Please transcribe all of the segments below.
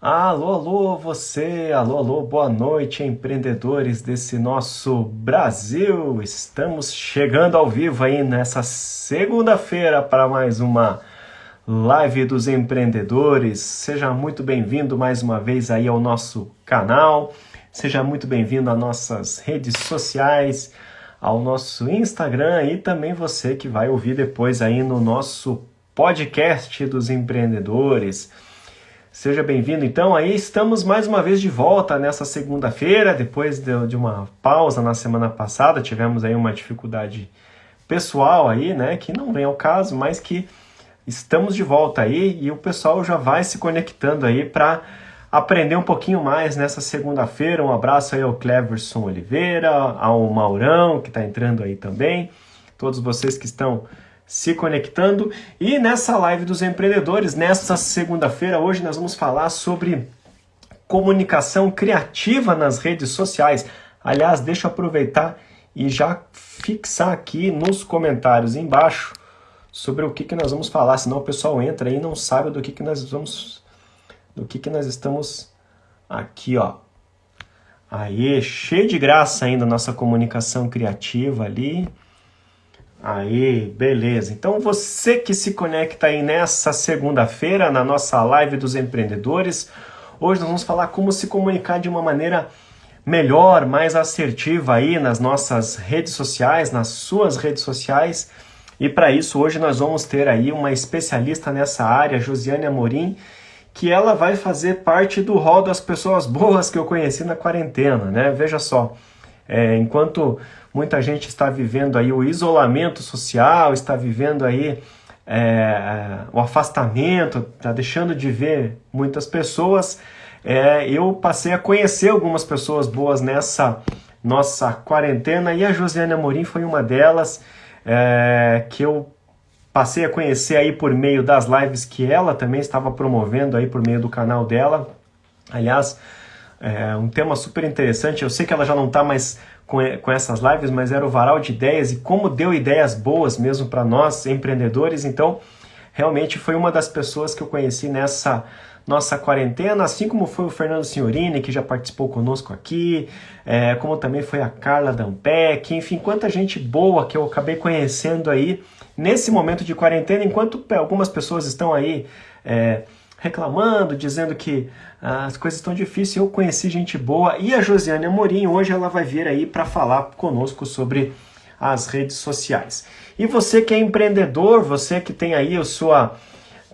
Alô, alô, você, alô, alô, boa noite, empreendedores desse nosso Brasil. Estamos chegando ao vivo aí nessa segunda-feira para mais uma live dos empreendedores. Seja muito bem-vindo mais uma vez aí ao nosso canal. Seja muito bem-vindo às nossas redes sociais, ao nosso Instagram e também você que vai ouvir depois aí no nosso podcast dos empreendedores. Seja bem-vindo. Então, aí estamos mais uma vez de volta nessa segunda-feira, depois de, uma pausa na semana passada, tivemos aí uma dificuldade pessoal aí, né, que não vem ao caso, mas que estamos de volta aí e o pessoal já vai se conectando aí para aprender um pouquinho mais nessa segunda-feira. Um abraço aí ao Cleverson Oliveira, ao Maurão, que está entrando aí também, todos vocês que estão se conectando. E nessa live dos empreendedores, nesta segunda-feira, hoje nós vamos falar sobre comunicação criativa nas redes sociais. Aliás, deixa eu aproveitar e já fixar aqui nos comentários embaixo sobre o que, que nós vamos falar, senão o pessoal entra e não sabe do que, que nós vamos do que, que nós estamos aqui, ó. Aí, cheio de graça ainda a nossa comunicação criativa ali. Aí, beleza. Então você que se conecta aí nessa segunda-feira na nossa live dos empreendedores, hoje nós vamos falar como se comunicar de uma maneira melhor, mais assertiva aí nas nossas redes sociais, nas suas redes sociais. E para isso hoje nós vamos ter aí uma especialista nessa área, Josiane Amorim, que ela vai fazer parte do rol das pessoas boas que eu conheci na quarentena, né? Veja só, é, enquanto muita gente está vivendo aí o isolamento social, está vivendo aí é, o afastamento, está deixando de ver muitas pessoas, é, eu passei a conhecer algumas pessoas boas nessa nossa quarentena e a Josiane Amorim foi uma delas é, que eu passei a conhecer aí por meio das lives que ela também estava promovendo aí por meio do canal dela. Aliás, é um tema super interessante. Eu sei que ela já não está mais com, com essas lives, mas era o varal de ideias e como deu ideias boas mesmo para nós, empreendedores. Então, realmente foi uma das pessoas que eu conheci nessa nossa quarentena, assim como foi o Fernando Signorini, que já participou conosco aqui, é, como também foi a Carla Dampec, enfim, quanta gente boa que eu acabei conhecendo aí nesse momento de quarentena, enquanto algumas pessoas estão aí é, reclamando, dizendo que ah, as coisas estão difíceis. Eu conheci gente boa e a Josiane Amorim hoje ela vai vir aí para falar conosco sobre as redes sociais. E você que é empreendedor, você que tem aí a sua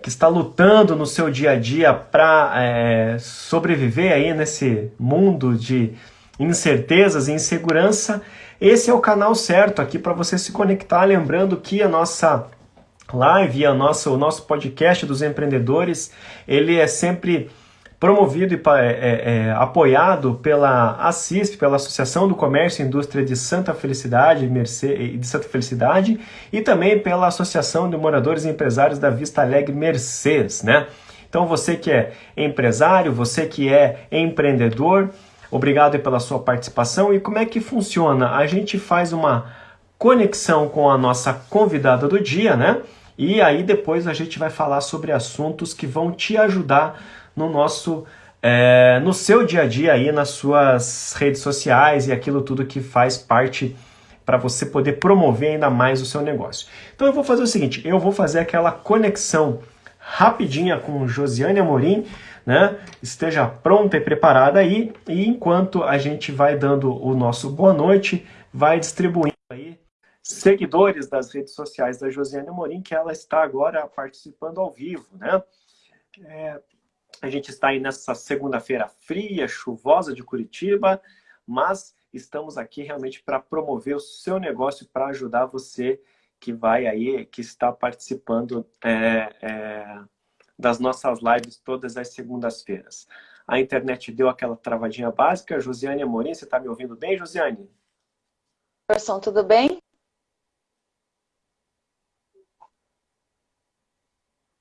que está lutando no seu dia a dia para é, sobreviver aí nesse mundo de incertezas e insegurança, esse é o canal certo aqui para você se conectar. Lembrando que a nossa live a nossa, o nosso podcast dos empreendedores, ele é sempre promovido e é, é, é, apoiado pela ACISP, pela Associação do Comércio e Indústria de Santa Felicidade, Merce, de Santa Felicidade, e também pela Associação de Moradores e Empresários da Vista Alegre Mercedes, né? Então você que é empresário, você que é empreendedor, obrigado pela sua participação. E como é que funciona? A gente faz uma conexão com a nossa convidada do dia, né? E aí depois a gente vai falar sobre assuntos que vão te ajudar no nosso é, no seu dia a dia aí nas suas redes sociais e aquilo tudo que faz parte para você poder promover ainda mais o seu negócio. Então eu vou fazer o seguinte, eu vou fazer aquela conexão rapidinha com Josiane Amorim, né? Esteja pronta e preparada aí e enquanto a gente vai dando o nosso boa noite, vai distribuindo aí seguidores das redes sociais da Josiane Amorim, que ela está agora participando ao vivo, né? É, a gente está aí nessa segunda-feira fria, chuvosa de Curitiba, mas estamos aqui realmente para promover o seu negócio, para ajudar você que vai aí, que está participando é, é, das nossas lives todas as segundas-feiras. A internet deu aquela travadinha básica. Josiane Amorim, você está me ouvindo bem, Josiane? Person, tudo bem?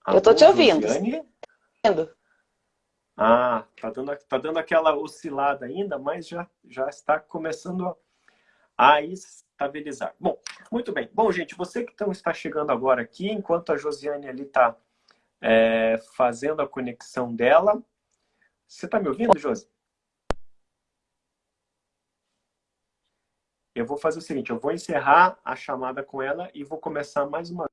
Eu estou te ouvindo. Josiane? Ah, tá dando, tá dando aquela oscilada ainda, mas já, já está começando a, a estabilizar. Bom, muito bem. Bom, gente, você que então está chegando agora aqui, enquanto a Josiane ali está é, fazendo a conexão dela, Você está me ouvindo, Josi? Eu vou fazer o seguinte, eu vou encerrar a chamada com ela e vou começar mais uma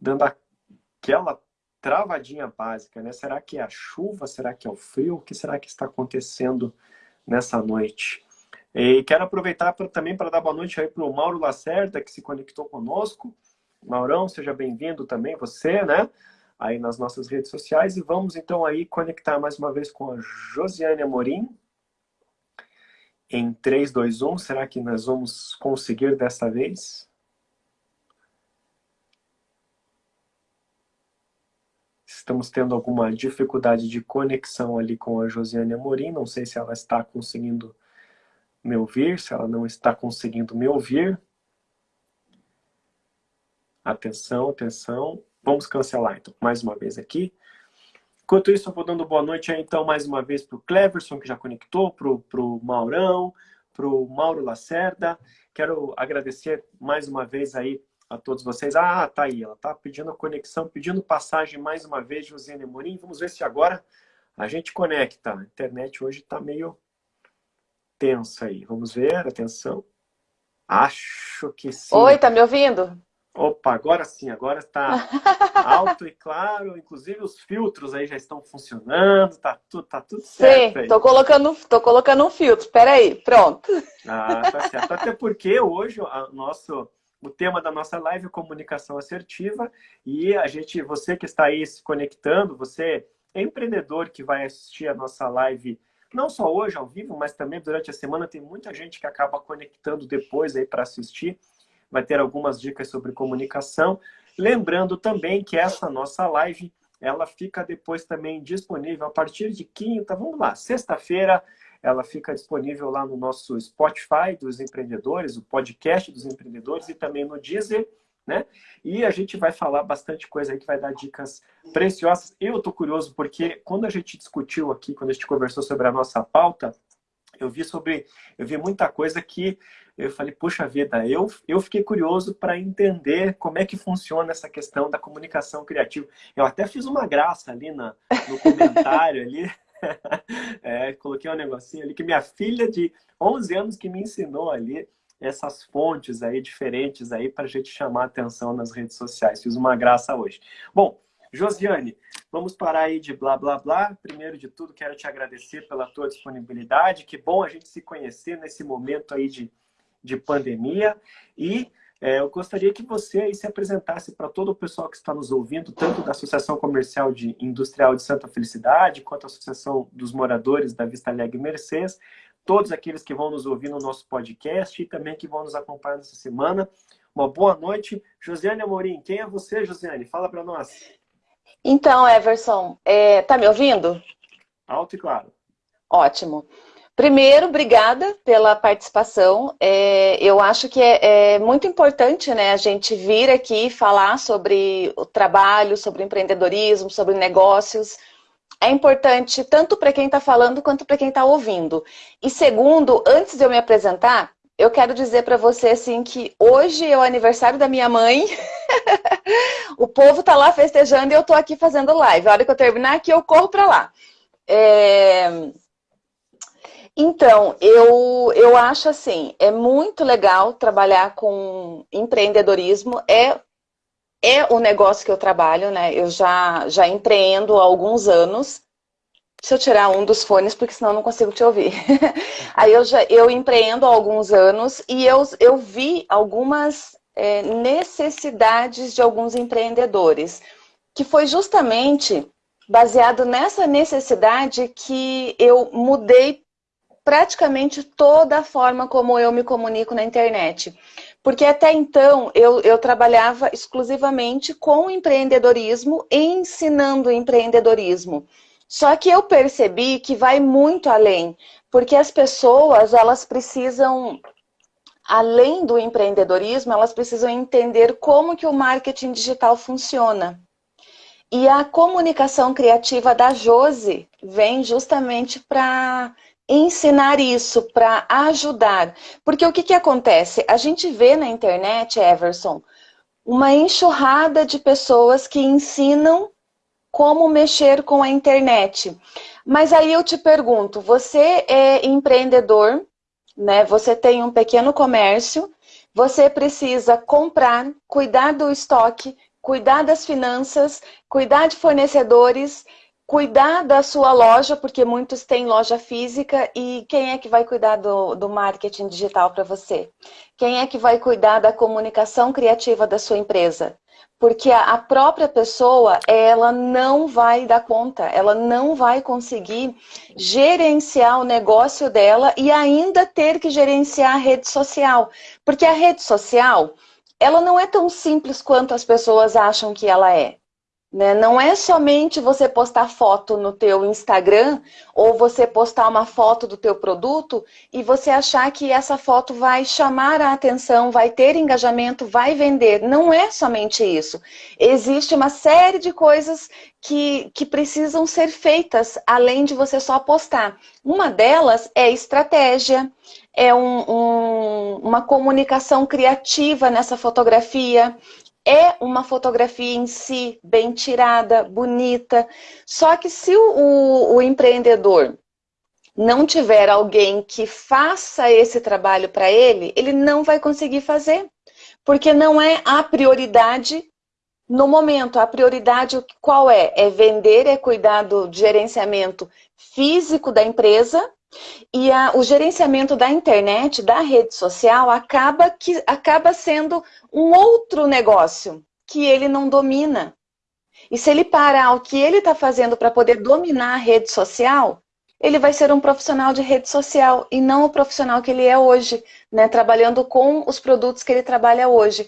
dando aquela travadinha básica, né? Será que é a chuva? Será que é o frio? O que será que está acontecendo nessa noite? E quero aproveitar pra, também para dar boa noite aí para o Mauro Lacerda, que se conectou conosco. Maurão, seja bem-vindo também, você, né? Aí nas nossas redes sociais. E vamos então aí conectar mais uma vez com a Josiane Amorim. Em 3, 2, 1, será que nós vamos conseguir dessa vez? Estamos tendo alguma dificuldade de conexão ali com a Josiane Amorim. Não sei se ela está conseguindo me ouvir, se ela não está conseguindo me ouvir. Atenção, atenção. Vamos cancelar, então, mais uma vez aqui. Enquanto isso, eu vou dando boa noite aí, então, mais uma vez para o Cleverson, que já conectou, para o Maurão, para o Mauro Lacerda. Quero agradecer mais uma vez aí a todos vocês. Ah, tá aí, ela tá pedindo a conexão, pedindo passagem mais uma vez, Josiane Morim. Vamos ver se agora a gente conecta. A internet hoje está meio tensa aí. Vamos ver, atenção. Acho que sim. Oi, tá me ouvindo? Opa, agora sim, agora está alto e claro, inclusive os filtros aí já estão funcionando, tá tudo, tá tudo certo Sim, aí. Tô colocando, tô colocando um filtro, peraí, pronto. Ah, tá certo, até porque hoje o nosso, o tema da nossa live é comunicação assertiva e a gente, você que está aí se conectando, você é empreendedor que vai assistir a nossa live não só hoje ao vivo, mas também durante a semana tem muita gente que acaba conectando depois aí para assistir. Vai ter algumas dicas sobre comunicação. Lembrando também que essa nossa live, ela fica depois também disponível a partir de quinta, vamos lá, sexta-feira, ela fica disponível lá no nosso Spotify dos empreendedores, o podcast dos empreendedores e também no Deezer, né? E a gente vai falar bastante coisa aí que vai dar dicas preciosas. Eu tô curioso porque quando a gente discutiu aqui, quando a gente conversou sobre a nossa pauta, eu vi sobre, eu vi muita coisa que eu falei, puxa vida, eu, eu fiquei curioso para entender como é que funciona essa questão da comunicação criativa. Eu até fiz uma graça ali na, no comentário ali, é, coloquei um negocinho ali que minha filha de 11 anos que me ensinou ali essas fontes aí diferentes aí para a gente chamar atenção nas redes sociais. Fiz uma graça hoje. Bom, Josiane, vamos parar aí de blá, blá, blá. Primeiro de tudo, quero te agradecer pela tua disponibilidade. Que bom a gente se conhecer nesse momento aí de, de pandemia. E é, eu gostaria que você aí se apresentasse para todo o pessoal que está nos ouvindo, tanto da Associação Comercial de Industrial de Santa Felicidade, quanto a Associação dos Moradores da Vista Alegre Mercedes, todos aqueles que vão nos ouvir no nosso podcast e também que vão nos acompanhar nessa semana. Uma boa noite. Josiane Amorim, quem é você, Josiane? Fala para nós. Então, Everson, é, tá me ouvindo? Alto e claro. Ótimo. Primeiro, obrigada pela participação. É, eu acho que é, é, muito importante né, a gente vir aqui falar sobre o trabalho, sobre empreendedorismo, sobre negócios, é importante tanto para quem está falando quanto para quem está ouvindo. E segundo, antes de eu me apresentar, eu quero dizer para você assim que hoje é o aniversário da minha mãe. o povo está lá festejando e eu estou aqui fazendo live. A hora que eu terminar aqui, eu corro para lá. É... Então, eu, eu acho assim, é muito legal trabalhar com empreendedorismo. É é o negócio que eu trabalho, né? Eu já, já empreendo há alguns anos. Deixa eu tirar um dos fones, porque senão eu não consigo te ouvir. Aí eu, já, eu empreendo há alguns anos e eu, eu vi algumas é, necessidades de alguns empreendedores, que foi justamente baseado nessa necessidade que eu mudei praticamente toda a forma como eu me comunico na internet. Porque até então eu, eu trabalhava exclusivamente com empreendedorismo ensinando empreendedorismo. Só que eu percebi que vai muito além, porque as pessoas elas precisam, além do empreendedorismo, elas precisam entender como que o marketing digital funciona. E a comunicação criativa da Jose vem justamente para ensinar isso, para ajudar. Porque o que, que acontece? A gente vê na internet, Everson, uma enxurrada de pessoas que ensinam como mexer com a internet. Mas aí eu te pergunto, você é empreendedor, né? Você tem um pequeno comércio, você precisa comprar, cuidar do estoque, cuidar das finanças, cuidar de fornecedores, cuidar da sua loja, porque muitos têm loja física, e quem é que vai cuidar do, do marketing digital para você? Quem é que vai cuidar da comunicação criativa da sua empresa? Porque a própria pessoa, ela não vai dar conta, ela não vai conseguir gerenciar o negócio dela e ainda ter que gerenciar a rede social. Porque a rede social, ela não é tão simples quanto as pessoas acham que ela é. Né? Não é somente você postar foto no teu Instagram ou você postar uma foto do teu produto e você achar que essa foto vai chamar a atenção, vai ter engajamento, vai vender. Não é somente isso. Existe uma série de coisas que, que precisam ser feitas além de você só postar. Uma delas é estratégia, é um, um, uma comunicação criativa nessa fotografia, é uma fotografia em si bem tirada, bonita. Só que se o, o, o empreendedor não tiver alguém que faça esse trabalho para ele, ele não vai conseguir fazer. Porque não é a prioridade no momento. A prioridade qual é? É vender, é cuidar do gerenciamento físico da empresa e a, o gerenciamento da internet, da rede social, acaba, que, acaba sendo um outro negócio que ele não domina. E se ele parar o que ele está fazendo para poder dominar a rede social, ele vai ser um profissional de rede social e não o profissional que ele é hoje, né, trabalhando com os produtos que ele trabalha hoje.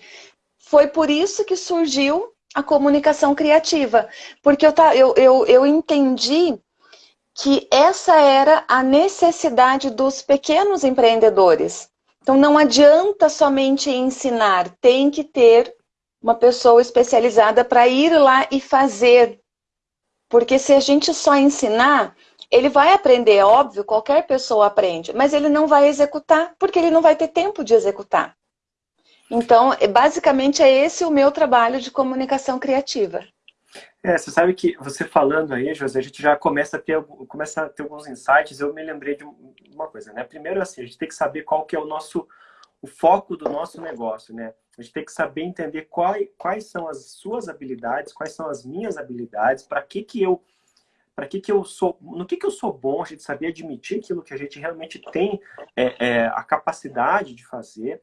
Foi por isso que surgiu a comunicação criativa, porque eu, eu, eu, eu entendi que essa era a necessidade dos pequenos empreendedores. Então não adianta somente ensinar, tem que ter uma pessoa especializada para ir lá e fazer. Porque se a gente só ensinar, ele vai aprender, é óbvio, qualquer pessoa aprende, mas ele não vai executar, porque ele não vai ter tempo de executar. Então, basicamente é esse o meu trabalho de comunicação criativa. É, você sabe que você falando aí, José, a gente já começa a ter, começa a ter alguns insights. Eu me lembrei de uma coisa, né? Primeiro, assim, a gente tem que saber qual que é o nosso, o foco do nosso negócio, né? A gente tem que saber entender quais, quais são as suas habilidades, quais são as minhas habilidades, para que que eu para que que eu sou, no que que eu sou bom, a gente saber admitir aquilo que a gente realmente tem é, é, a capacidade de fazer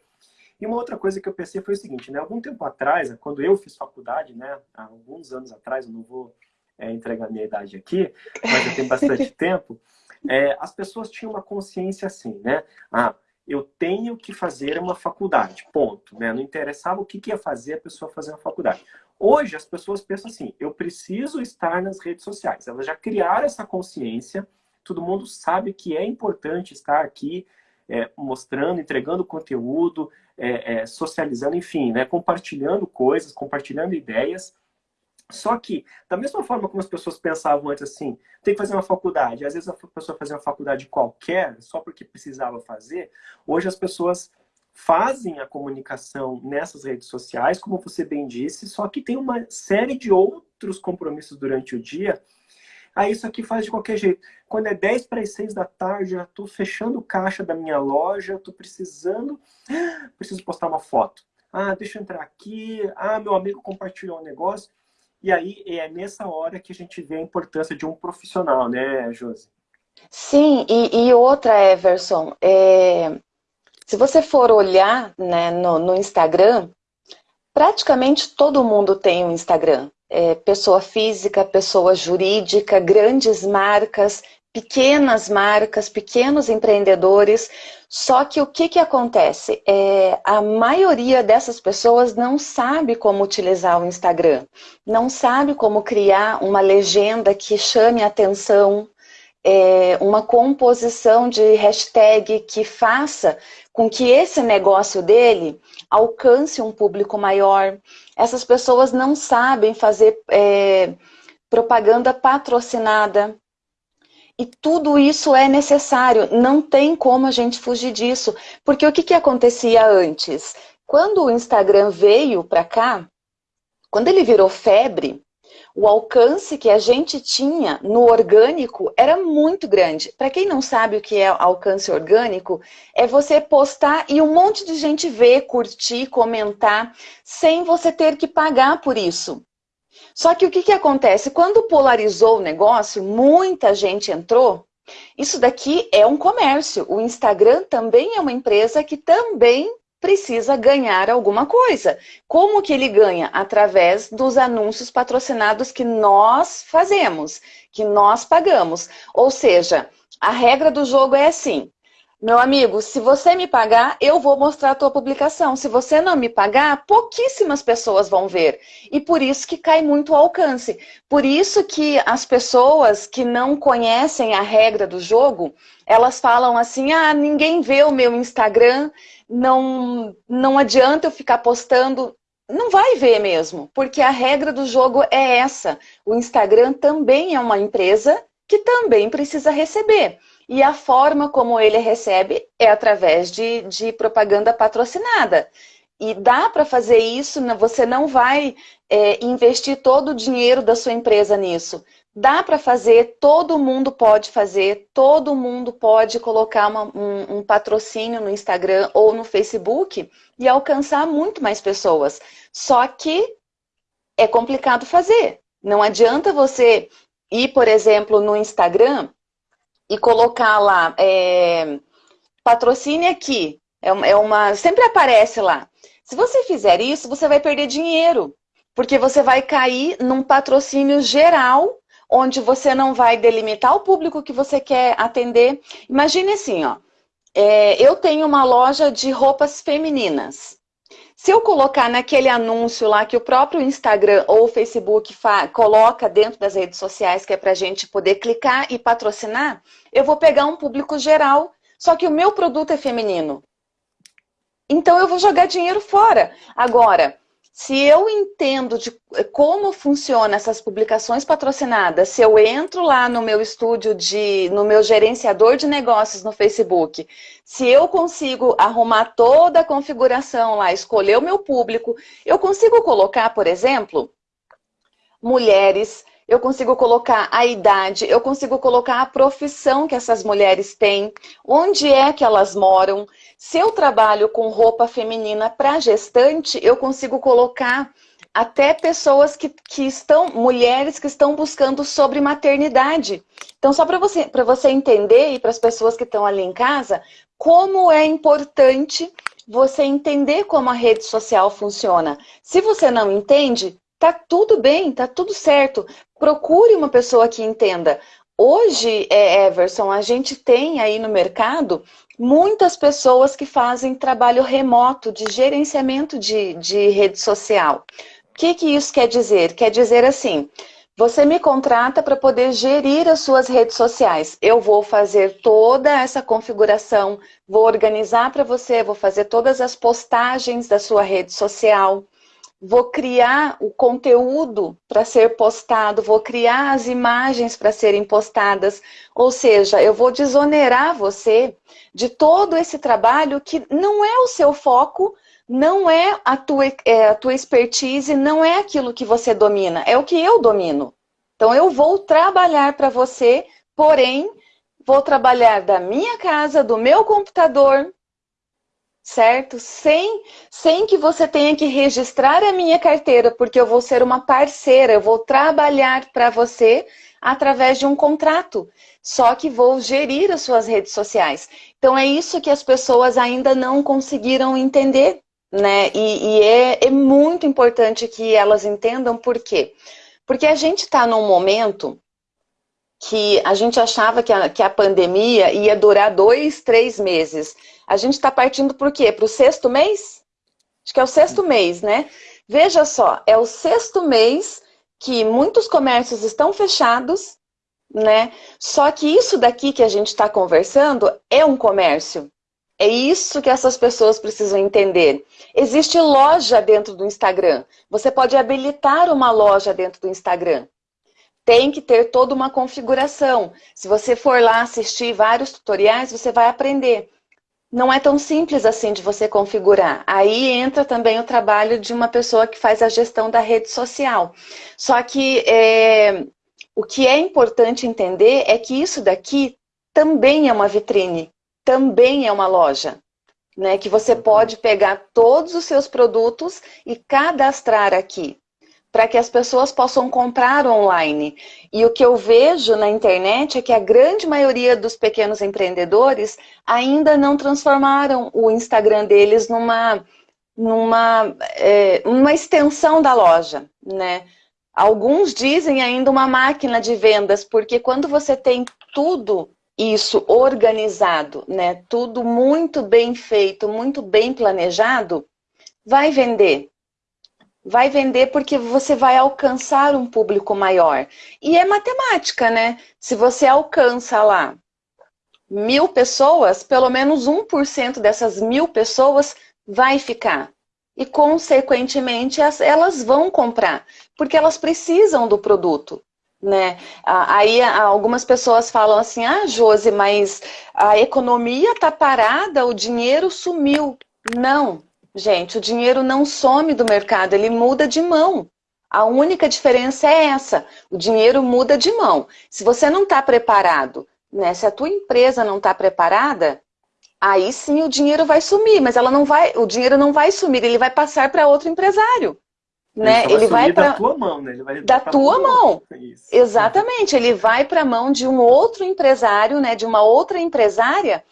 e uma outra coisa que eu pensei foi o seguinte, né? Algum tempo atrás, quando eu fiz faculdade, né? Há alguns anos atrás, eu não vou é, entregar minha idade aqui, mas eu tenho bastante tempo, é, as pessoas tinham uma consciência assim, né? Ah, eu tenho que fazer uma faculdade, ponto. Né? Não interessava o que, que ia fazer a pessoa fazer uma faculdade. Hoje as pessoas pensam assim, eu preciso estar nas redes sociais. Elas já criaram essa consciência, todo mundo sabe que é importante estar aqui, é, mostrando, entregando conteúdo, é, é, socializando, enfim, né, compartilhando coisas, compartilhando ideias. Só que, da mesma forma como as pessoas pensavam antes assim, tem que fazer uma faculdade, às vezes a pessoa fazia uma faculdade qualquer, só porque precisava fazer, hoje as pessoas fazem a comunicação nessas redes sociais, como você bem disse, só que tem uma série de outros compromissos durante o dia ah, isso aqui faz de qualquer jeito. Quando é 10 para as 6 da tarde, já estou fechando o caixa da minha loja, estou precisando, preciso postar uma foto. Ah, deixa eu entrar aqui. Ah, meu amigo compartilhou um negócio. E aí é nessa hora que a gente vê a importância de um profissional, né, Josi? Sim, e, e outra, Everson, é, se você for olhar né, no, no Instagram, praticamente todo mundo tem um Instagram é, pessoa física, pessoa jurídica, grandes marcas, pequenas marcas, pequenos empreendedores. Só que o que, que acontece? É, a maioria dessas pessoas não sabe como utilizar o Instagram, não sabe como criar uma legenda que chame a atenção, é, uma composição de hashtag que faça com que esse negócio dele alcance um público maior. Essas pessoas não sabem fazer é, propaganda patrocinada. E tudo isso é necessário, não tem como a gente fugir disso. Porque o que, que acontecia antes? Quando o Instagram veio para cá, quando ele virou febre, o alcance que a gente tinha no orgânico era muito grande. Para quem não sabe o que é alcance orgânico, é você postar e um monte de gente ver, curtir, comentar, sem você ter que pagar por isso. Só que o que, que acontece? Quando polarizou o negócio, muita gente entrou. Isso daqui é um comércio. O Instagram também é uma empresa que também precisa ganhar alguma coisa. Como que ele ganha? Através dos anúncios patrocinados que nós fazemos, que nós pagamos. Ou seja, a regra do jogo é assim, meu amigo, se você me pagar, eu vou mostrar a tua publicação. Se você não me pagar, pouquíssimas pessoas vão ver. E por isso que cai muito o alcance. Por isso que as pessoas que não conhecem a regra do jogo, elas falam assim, ah, ninguém vê o meu Instagram, não, não adianta eu ficar postando. Não vai ver mesmo, porque a regra do jogo é essa. O Instagram também é uma empresa que também precisa receber. E a forma como ele recebe é através de, de propaganda patrocinada. E dá para fazer isso, você não vai é, investir todo o dinheiro da sua empresa nisso. Dá para fazer, todo mundo pode fazer, todo mundo pode colocar uma, um, um patrocínio no Instagram ou no Facebook e alcançar muito mais pessoas. Só que é complicado fazer. Não adianta você ir, por exemplo, no Instagram e colocar lá, é, patrocine aqui, é, é uma, sempre aparece lá. Se você fizer isso, você vai perder dinheiro, porque você vai cair num patrocínio geral, onde você não vai delimitar o público que você quer atender. Imagine assim, ó, é, eu tenho uma loja de roupas femininas. Se eu colocar naquele anúncio lá que o próprio Instagram ou o Facebook coloca dentro das redes sociais, que é para a gente poder clicar e patrocinar, eu vou pegar um público geral, só que o meu produto é feminino. Então eu vou jogar dinheiro fora. Agora, se eu entendo de como funciona essas publicações patrocinadas, se eu entro lá no meu estúdio, de, no meu gerenciador de negócios no Facebook, se eu consigo arrumar toda a configuração lá, escolher o meu público, eu consigo colocar, por exemplo, mulheres, eu consigo colocar a idade, eu consigo colocar a profissão que essas mulheres têm, onde é que elas moram, se eu trabalho com roupa feminina para gestante, eu consigo colocar até pessoas que, que estão, mulheres que estão buscando sobre maternidade. Então, só para você, você entender e para as pessoas que estão ali em casa, como é importante você entender como a rede social funciona. Se você não entende, tá tudo bem, tá tudo certo. Procure uma pessoa que entenda. Hoje, é, Everson, a gente tem aí no mercado muitas pessoas que fazem trabalho remoto de gerenciamento de, de rede social. O que, que isso quer dizer? Quer dizer assim, você me contrata para poder gerir as suas redes sociais. Eu vou fazer toda essa configuração, vou organizar para você, vou fazer todas as postagens da sua rede social vou criar o conteúdo para ser postado, vou criar as imagens para serem postadas, ou seja, eu vou desonerar você de todo esse trabalho que não é o seu foco, não é a tua, é, a tua expertise, não é aquilo que você domina, é o que eu domino. Então eu vou trabalhar para você, porém, vou trabalhar da minha casa, do meu computador, certo? Sem, sem que você tenha que registrar a minha carteira, porque eu vou ser uma parceira, eu vou trabalhar para você através de um contrato, só que vou gerir as suas redes sociais. Então é isso que as pessoas ainda não conseguiram entender, né? E, e é, é muito importante que elas entendam por quê? Porque a gente está num momento que a gente achava que a, que a pandemia ia durar dois, três meses. A gente está partindo por quê? Para o sexto mês? Acho que é o sexto mês, né? Veja só, é o sexto mês que muitos comércios estão fechados, né? Só que isso daqui que a gente está conversando é um comércio. É isso que essas pessoas precisam entender. Existe loja dentro do Instagram. Você pode habilitar uma loja dentro do Instagram tem que ter toda uma configuração. Se você for lá assistir vários tutoriais, você vai aprender. não é tão simples assim de você configurar. Aí entra também o trabalho de uma pessoa que faz a gestão da rede social. Só que é, o que é importante entender é que isso daqui também é uma vitrine, também é uma loja. Né, que você pode pegar todos os seus produtos e cadastrar aqui para que as pessoas possam comprar online. E o que eu vejo na internet é que a grande maioria dos pequenos empreendedores ainda não transformaram o Instagram deles numa, numa é, uma extensão da loja, né? Alguns dizem ainda uma máquina de vendas, porque quando você tem tudo isso organizado, né, tudo muito bem feito, muito bem planejado, vai vender vai vender porque você vai alcançar um público maior. E é matemática, né? Se você alcança lá mil pessoas, pelo menos 1% dessas mil pessoas vai ficar. E, consequentemente, elas vão comprar, porque elas precisam do produto. Né? Aí algumas pessoas falam assim, ah, Josi, mas a economia está parada, o dinheiro sumiu. Não, Gente, o dinheiro não some do mercado, ele muda de mão. A única diferença é essa, o dinheiro muda de mão. Se você não está preparado, né, se a tua empresa não está preparada, aí sim o dinheiro vai sumir, mas ela não vai, o dinheiro não vai sumir, ele vai passar para outro empresário. Né? Ele, ele vai para da tua mão, né? Ele vai da tua mão. Exatamente, ele vai para a mão de um outro empresário, né, de uma outra empresária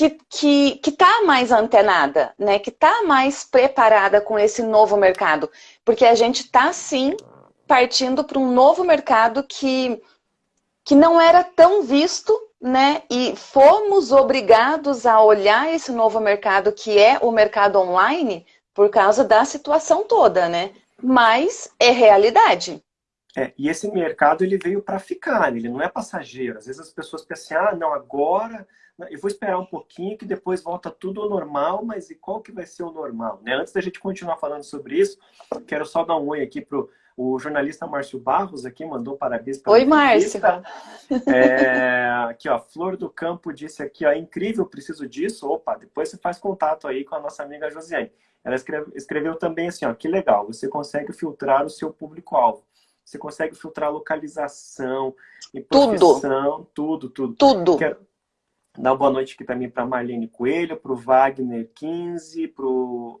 que que que está mais antenada, né? Que está mais preparada com esse novo mercado, porque a gente está sim partindo para um novo mercado que que não era tão visto, né? E fomos obrigados a olhar esse novo mercado que é o mercado online por causa da situação toda, né? Mas é realidade. É, e esse mercado ele veio para ficar, ele não é passageiro. Às vezes as pessoas pensam, assim, ah, não, agora eu vou esperar um pouquinho que depois volta tudo ao normal, mas e qual que vai ser o normal? Né? Antes da gente continuar falando sobre isso, quero só dar um oi aqui pro o jornalista Márcio Barros aqui, mandou parabéns para Oi, Márcio. É, aqui, ó, Flor do Campo disse aqui, ó, incrível, preciso disso. Opa, depois você faz contato aí com a nossa amiga Josiane. Ela escreve, escreveu também assim, ó, que legal, você consegue filtrar o seu público-alvo. Você consegue filtrar localização, profissão, tudo, tudo. Tudo. tudo. Quero, Dá uma boa noite aqui também para Marlene Coelho, para o Wagner 15, para o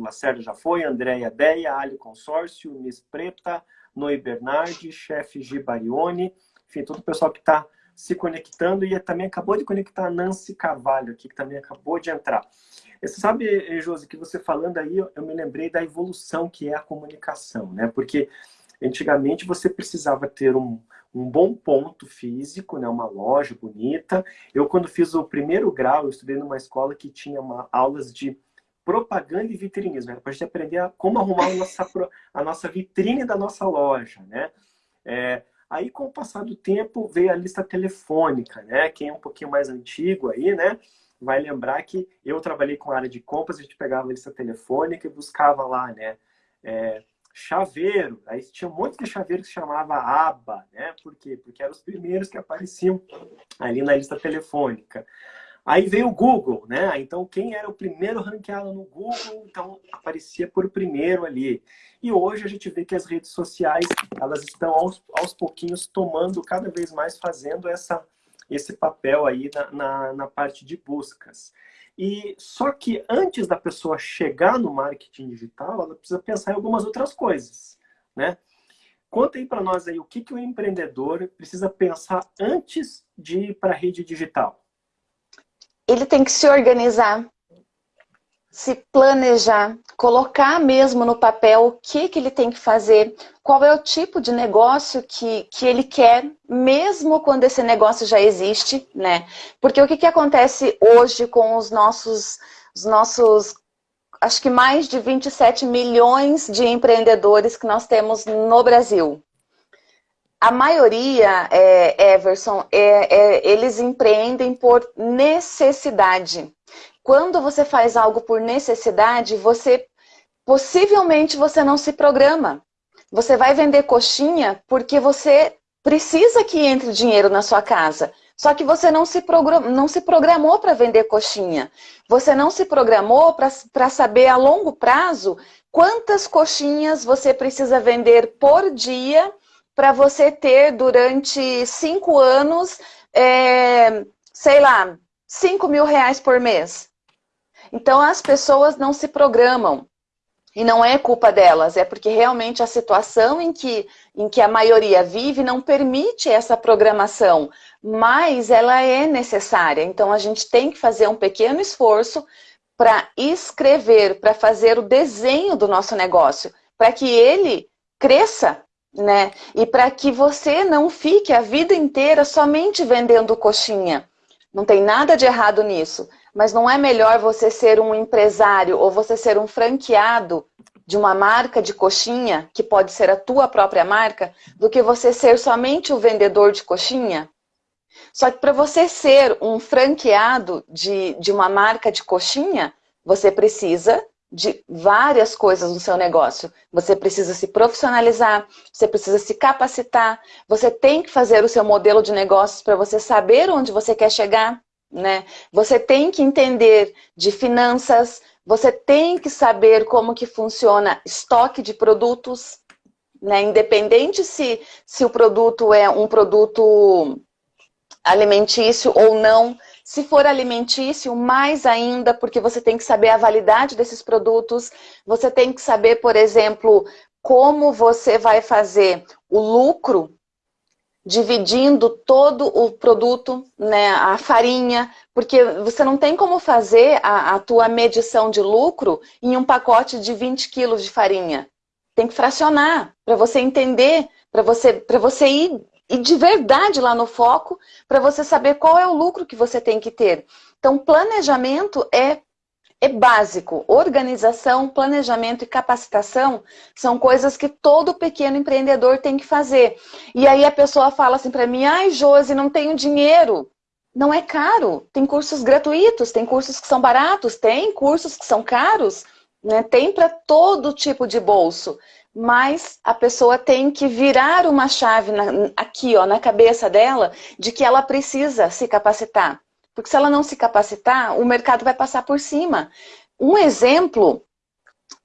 Lacerda já foi, Andréia Deia, Ali Consórcio, Miss Preta, Noi Bernardi, chefe Gibarione, enfim, todo o pessoal que está se conectando e também acabou de conectar a Nancy Carvalho aqui, que também acabou de entrar. Você sabe, Josi, que você falando aí, eu me lembrei da evolução que é a comunicação, né? Porque antigamente você precisava ter um, um bom ponto físico, né, uma loja bonita. Eu, quando fiz o primeiro grau, eu estudei numa escola que tinha uma, aulas de propaganda e vitrinismo, né, para a gente aprender a, como arrumar a nossa, a nossa vitrine da nossa loja, né? É, aí, com o passar do tempo, veio a lista telefônica, né? Quem é um pouquinho mais antigo aí, né? Vai lembrar que eu trabalhei com a área de compras, a gente pegava a lista telefônica e buscava lá, né? É, chaveiro. Aí tinha um monte de chaveiro que se chamava aba, né? Por quê? Porque eram os primeiros que apareciam ali na lista telefônica. Aí veio o Google, né? Então, quem era o primeiro ranqueado no Google, então aparecia por primeiro ali. E hoje a gente vê que as redes sociais, elas estão aos, aos pouquinhos tomando cada vez mais, fazendo essa, esse papel aí na, na, na parte de buscas. E só que antes da pessoa chegar no marketing digital, ela precisa pensar em algumas outras coisas, né? Conta aí para nós aí o que, que o empreendedor precisa pensar antes de ir para a rede digital. Ele tem que se organizar, se planejar, colocar mesmo no papel o que, que ele tem que fazer, qual é o tipo de negócio que, que ele quer, mesmo quando esse negócio já existe, né? Porque o que, que acontece hoje com os nossos, os nossos, acho que mais de 27 milhões de empreendedores que nós temos no Brasil? A maioria, é, Everson, é, é, eles empreendem por necessidade quando você faz algo por necessidade, você possivelmente você não se programa. Você vai vender coxinha porque você precisa que entre dinheiro na sua casa. Só que você não se, não se programou para vender coxinha. Você não se programou para saber a longo prazo quantas coxinhas você precisa vender por dia para você ter durante cinco anos, é, sei lá, cinco mil reais por mês. Então as pessoas não se programam. E não é culpa delas, é porque realmente a situação em que, em que a maioria vive não permite essa programação, mas ela é necessária. Então a gente tem que fazer um pequeno esforço para escrever, para fazer o desenho do nosso negócio, para que ele cresça, né? E para que você não fique a vida inteira somente vendendo coxinha. Não tem nada de errado nisso. Mas não é melhor você ser um empresário ou você ser um franqueado de uma marca de coxinha, que pode ser a tua própria marca, do que você ser somente o vendedor de coxinha? Só que para você ser um franqueado de, de uma marca de coxinha, você precisa de várias coisas no seu negócio. Você precisa se profissionalizar, você precisa se capacitar, você tem que fazer o seu modelo de negócios para você saber onde você quer chegar né? Você tem que entender de finanças, você tem que saber como que funciona estoque de produtos, né? Independente se, se o produto é um produto alimentício ou não. Se for alimentício, mais ainda, porque você tem que saber a validade desses produtos. Você tem que saber, por exemplo, como você vai fazer o lucro dividindo todo o produto, né, a farinha, porque você não tem como fazer a, a tua medição de lucro em um pacote de 20 quilos de farinha. Tem que fracionar, para você entender, para você, você ir, ir de verdade lá no foco, para você saber qual é o lucro que você tem que ter. Então, planejamento é é básico. Organização, planejamento e capacitação são coisas que todo pequeno empreendedor tem que fazer. E aí a pessoa fala assim para mim, ai Josi, não tenho dinheiro. Não é caro. Tem cursos gratuitos, tem cursos que são baratos, tem cursos que são caros, né? tem para todo tipo de bolso. Mas a pessoa tem que virar uma chave na, aqui ó, na cabeça dela de que ela precisa se capacitar. Porque se ela não se capacitar, o mercado vai passar por cima. Um exemplo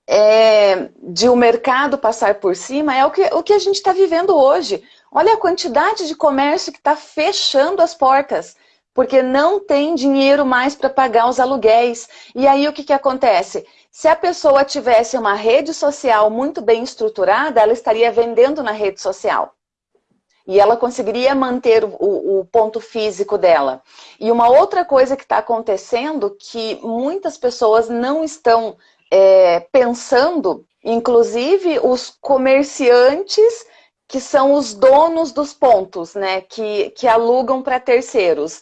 é, de o mercado passar por cima é o que, o que a gente está vivendo hoje. Olha a quantidade de comércio que está fechando as portas, porque não tem dinheiro mais para pagar os aluguéis. E aí o que, que acontece? Se a pessoa tivesse uma rede social muito bem estruturada, ela estaria vendendo na rede social. E ela conseguiria manter o, o, ponto físico dela. E uma outra coisa que está acontecendo, que muitas pessoas não estão é, pensando, inclusive os comerciantes que são os donos dos pontos, né, que, que alugam para terceiros.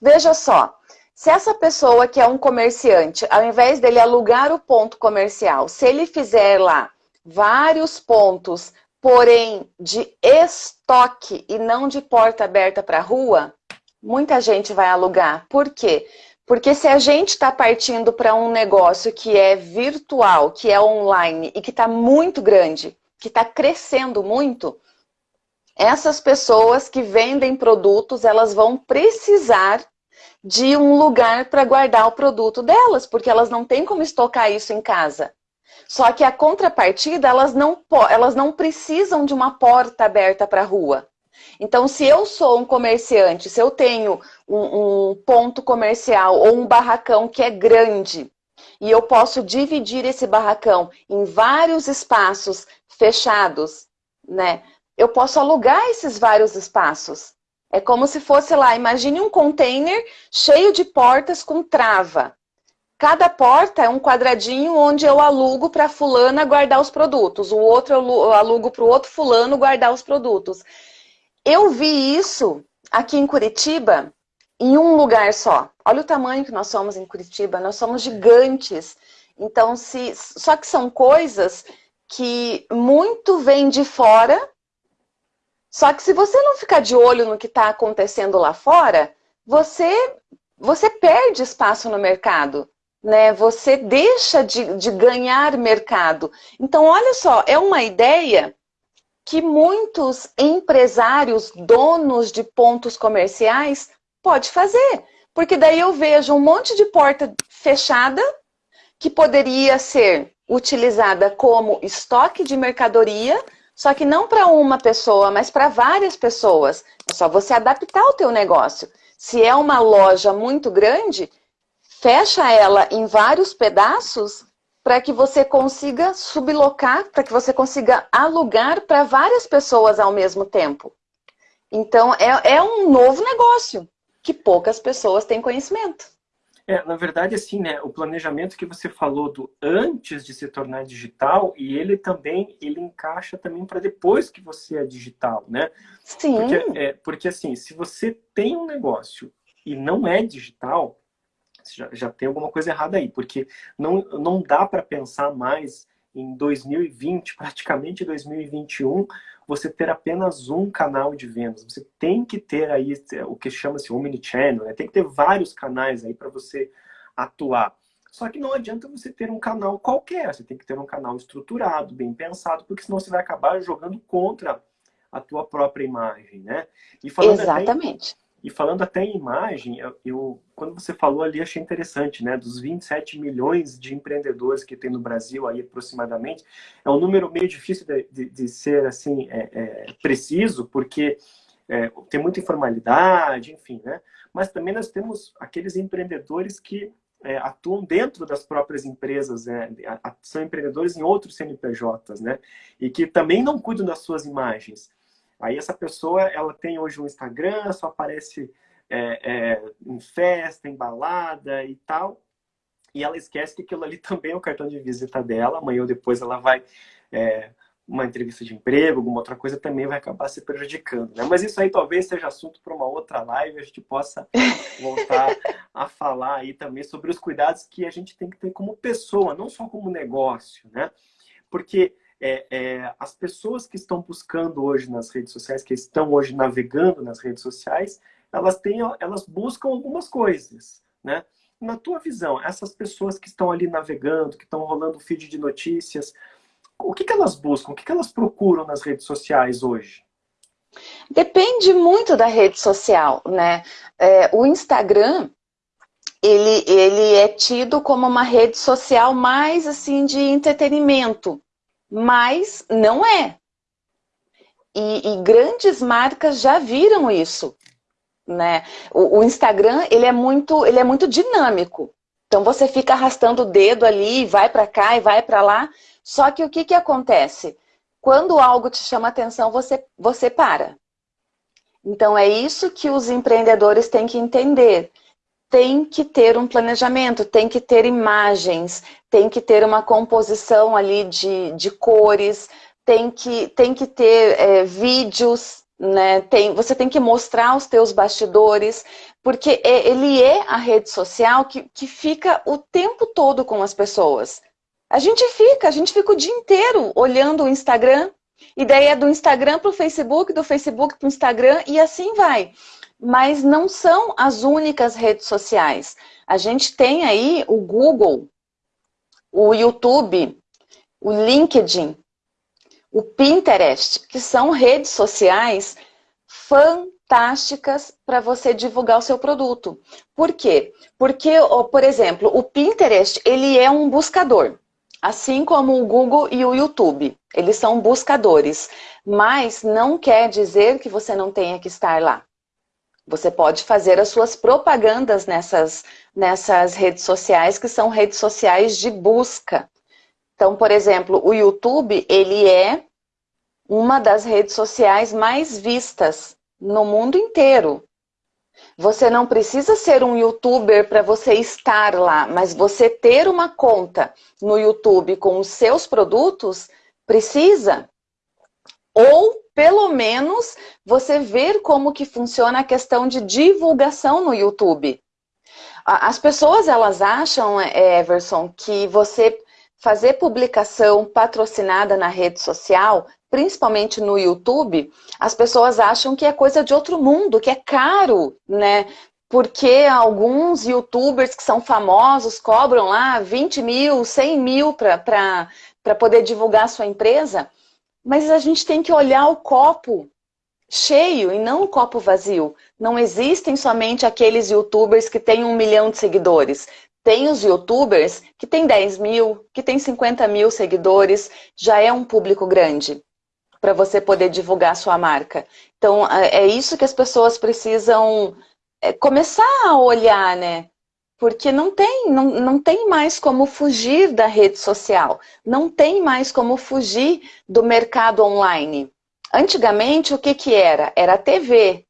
Veja só, se essa pessoa que é um comerciante, ao invés dele alugar o ponto comercial, se ele fizer lá vários pontos porém de estoque e não de porta aberta para a rua, muita gente vai alugar. Por quê? Porque se a gente está partindo para um negócio que é virtual, que é online e que está muito grande, que está crescendo muito, essas pessoas que vendem produtos, elas vão precisar de um lugar para guardar o produto delas, porque elas não têm como estocar isso em casa. Só que a contrapartida, elas não, elas não precisam de uma porta aberta para a rua. Então, se eu sou um comerciante, se eu tenho um, um, ponto comercial ou um barracão que é grande, e eu posso dividir esse barracão em vários espaços fechados, né? Eu posso alugar esses vários espaços. É como se fosse lá, imagine um container cheio de portas com trava. Cada porta é um quadradinho onde eu alugo para fulana guardar os produtos. O outro eu alugo para o outro fulano guardar os produtos. Eu vi isso aqui em Curitiba em um lugar só. Olha o tamanho que nós somos em Curitiba. Nós somos gigantes. Então, se, só que são coisas que muito vem de fora. Só que se você não ficar de olho no que está acontecendo lá fora, você, você perde espaço no mercado né? Você deixa de, de ganhar mercado. Então, olha só, é uma ideia que muitos empresários, donos de pontos comerciais, pode fazer. Porque daí eu vejo um monte de porta fechada que poderia ser utilizada como estoque de mercadoria, só que não para uma pessoa, mas para várias pessoas. É só você adaptar o teu negócio. Se é uma loja muito grande, fecha ela em vários pedaços para que você consiga sublocar, para que você consiga alugar para várias pessoas ao mesmo tempo. Então, é, é um novo negócio que poucas pessoas têm conhecimento. É, na verdade, assim, né, o planejamento que você falou do antes de se tornar digital, e ele também, ele encaixa também para depois que você é digital, né? Sim. Porque, é, porque, assim, se você tem um negócio e não é digital, já, já tem alguma coisa errada aí, porque não, não dá para pensar mais em 2020, praticamente 2021, você ter apenas um canal de vendas. Você tem que ter aí é, o que chama-se omnichannel, né? tem que ter vários canais aí para você atuar. Só que não adianta você ter um canal qualquer, você tem que ter um canal estruturado, bem pensado, porque senão você vai acabar jogando contra a tua própria imagem, né? E Exatamente. Até, e falando até em imagem, eu, eu, quando você falou ali, achei interessante, né? Dos 27 milhões de empreendedores que tem no Brasil, aí aproximadamente, é um número meio difícil de, de, de ser, assim, é, é, preciso, porque é, tem muita informalidade, enfim, né? Mas também nós temos aqueles empreendedores que é, atuam dentro das próprias empresas, né? são empreendedores em outros CNPJs, né? E que também não cuidam das suas imagens. Aí essa pessoa, ela tem hoje um Instagram, só aparece é, é, em festa, em balada e tal. E ela esquece que aquilo ali também é o cartão de visita dela. Amanhã ou depois ela vai... É, uma entrevista de emprego, alguma outra coisa, também vai acabar se prejudicando. Né? Mas isso aí talvez seja assunto para uma outra live, a gente possa voltar a falar aí também sobre os cuidados que a gente tem que ter como pessoa, não só como negócio, né? Porque é, é, as pessoas que estão buscando hoje nas redes sociais, que estão hoje navegando nas redes sociais, elas, têm, elas buscam algumas coisas, né? Na tua visão, essas pessoas que estão ali navegando, que estão rolando feed de notícias, o que, que elas buscam? O que, que elas procuram nas redes sociais hoje? Depende muito da rede social, né? É, o Instagram, ele, ele é tido como uma rede social mais, assim, de entretenimento mas não é. E, e, grandes marcas já viram isso. Né? O, o, Instagram ele é, muito, ele é muito dinâmico. Então você fica arrastando o dedo ali, vai para cá e vai para lá. Só que o que, que acontece? Quando algo te chama atenção, você, você para. Então é isso que os empreendedores têm que entender tem que ter um planejamento, tem que ter imagens, tem que ter uma composição ali de, de cores, tem que, tem que ter é, vídeos, né? tem, você tem que mostrar os teus bastidores, porque é, ele é a rede social que, que fica o tempo todo com as pessoas. A gente fica, a gente fica o dia inteiro olhando o Instagram, é do Instagram para o Facebook, do Facebook para o Instagram, e assim vai mas não são as únicas redes sociais. A gente tem aí o Google, o YouTube, o LinkedIn, o Pinterest, que são redes sociais fantásticas para você divulgar o seu produto. Por quê? Porque, por exemplo, o Pinterest, ele é um buscador, assim como o Google e o YouTube. Eles são buscadores, mas não quer dizer que você não tenha que estar lá. Você pode fazer as suas propagandas nessas, nessas redes sociais, que são redes sociais de busca. Então, por exemplo, o YouTube, ele é uma das redes sociais mais vistas no mundo inteiro. Você não precisa ser um youtuber para você estar lá, mas você ter uma conta no YouTube com os seus produtos, precisa. Ou pelo menos você ver como que funciona a questão de divulgação no YouTube. As pessoas, elas acham, é, Everson, que você fazer publicação patrocinada na rede social, principalmente no YouTube, as pessoas acham que é coisa de outro mundo, que é caro, né? Porque alguns youtubers que são famosos cobram lá 20 mil, 100 mil para poder divulgar a sua empresa. Mas a gente tem que olhar o copo cheio e não o copo vazio. Não existem somente aqueles youtubers que têm um milhão de seguidores. Tem os youtubers que têm 10 mil, que têm 50 mil seguidores, já é um público grande para você poder divulgar a sua marca. Então, é, é isso que as pessoas precisam é, começar a olhar, né? Porque não tem, não, não tem mais como fugir da rede social, não tem mais como fugir do mercado online. Antigamente, o que, que era? Era a TV.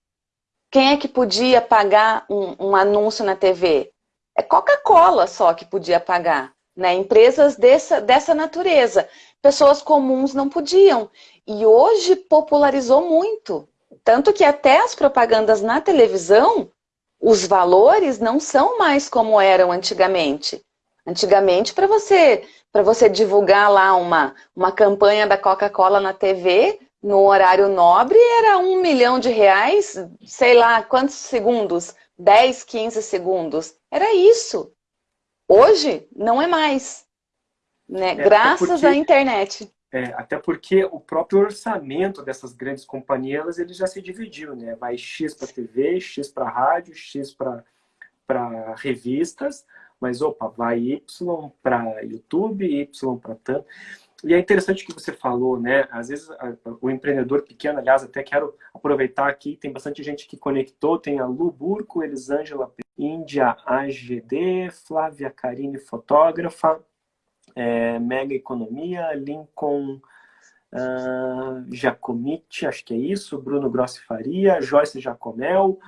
Quem é que podia pagar um, um anúncio na TV? É Coca-Cola só que podia pagar. Né? Empresas dessa, dessa natureza. Pessoas comuns não podiam. E hoje popularizou muito. Tanto que até as propagandas na televisão os valores não são mais como eram antigamente. Antigamente, para você, você divulgar lá uma, uma campanha da Coca-Cola na TV, no horário nobre, era um milhão de reais, sei lá, quantos segundos? 10, 15 segundos. Era isso. Hoje, não é mais. Né? É, Graças porque... à internet. É, até porque o próprio orçamento dessas grandes companhias ele já se dividiu, né? Vai X para TV, X para rádio, X para revistas, mas opa, vai Y para YouTube, Y para tanto. E é interessante que você falou, né? Às vezes o empreendedor pequeno, aliás, até quero aproveitar aqui, tem bastante gente que conectou, tem a Lu Burco, Elisângela Índia AGD, Flávia Carine, fotógrafa, é, Mega Economia, Lincoln uh, acho que é isso, Bruno Grossi Faria, Joyce Jacomel,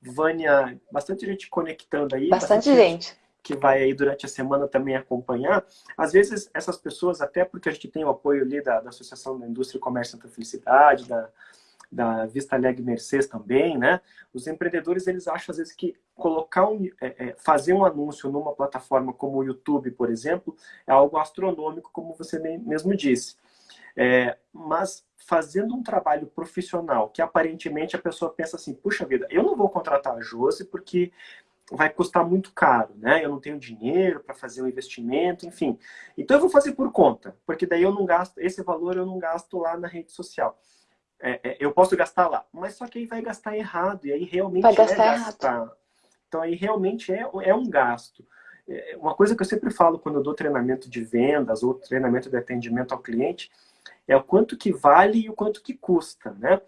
Vânia, bastante gente conectando aí. Bastante, bastante gente. Que vai aí durante a semana também acompanhar. Às vezes, essas pessoas, até porque a gente tem o apoio ali da, da Associação da Indústria e Comércio Santa Felicidade, da, da Vista Alegre Mercedes também, né? Os empreendedores, eles acham às vezes que colocar um, é, é, fazer um anúncio numa plataforma como o YouTube, por exemplo, é algo astronômico, como você mesmo disse. É, mas fazendo um trabalho profissional, que aparentemente a pessoa pensa assim, puxa vida, eu não vou contratar a Josi porque vai custar muito caro, né? Eu não tenho dinheiro para fazer um investimento, enfim. Então eu vou fazer por conta, porque daí eu não gasto, esse valor eu não gasto lá na rede social é, é, eu posso gastar lá, mas só que aí vai gastar errado, e aí realmente vai gastar é gastar. Errado. Então aí realmente é, é um gasto. É, uma coisa que eu sempre falo quando eu dou treinamento de vendas ou treinamento de atendimento ao cliente é o quanto que vale e o quanto que custa, né?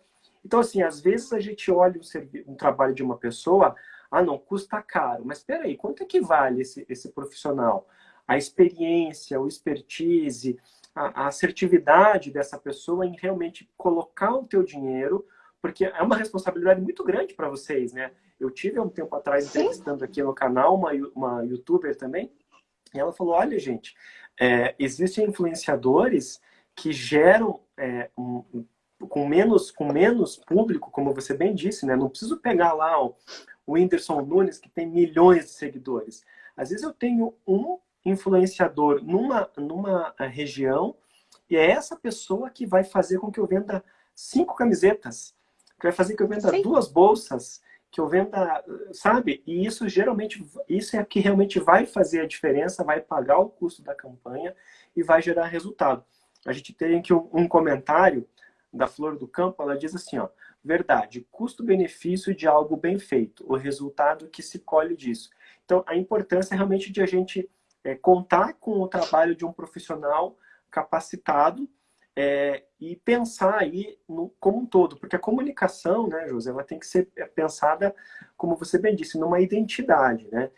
Então, assim, às vezes a gente olha um, um trabalho de uma pessoa, ah, não, custa caro, mas espera aí, quanto é que vale esse, esse profissional? A experiência, o expertise, a, assertividade dessa pessoa em realmente colocar o teu dinheiro, porque é uma responsabilidade muito grande para vocês, né? Eu tive há um tempo atrás entrevistando aqui no canal uma, uma youtuber também, e ela falou, olha gente, é, existem influenciadores que geram é, um, com, menos, com menos público, como você bem disse, né? Não preciso pegar lá o, o Whindersson Nunes, que tem milhões de seguidores. Às vezes eu tenho um influenciador numa, numa eh, região e é essa pessoa que vai fazer com que eu venda cinco camisetas, que vai fazer que eu venda Sim. duas bolsas, que eu venda, sabe? E isso geralmente, isso é que realmente vai fazer a diferença, vai pagar o custo da campanha e vai gerar resultado. A gente tem aqui um, um comentário da Flor do Campo, ela diz assim, ó, verdade, custo-benefício de algo bem feito, o resultado que se colhe disso. Então, a importância é realmente de a gente é, contar com o trabalho de um profissional capacitado é, e pensar aí no, como um todo, porque a comunicação, né, José, ela tem que ser pensada, como você bem disse, numa identidade, né?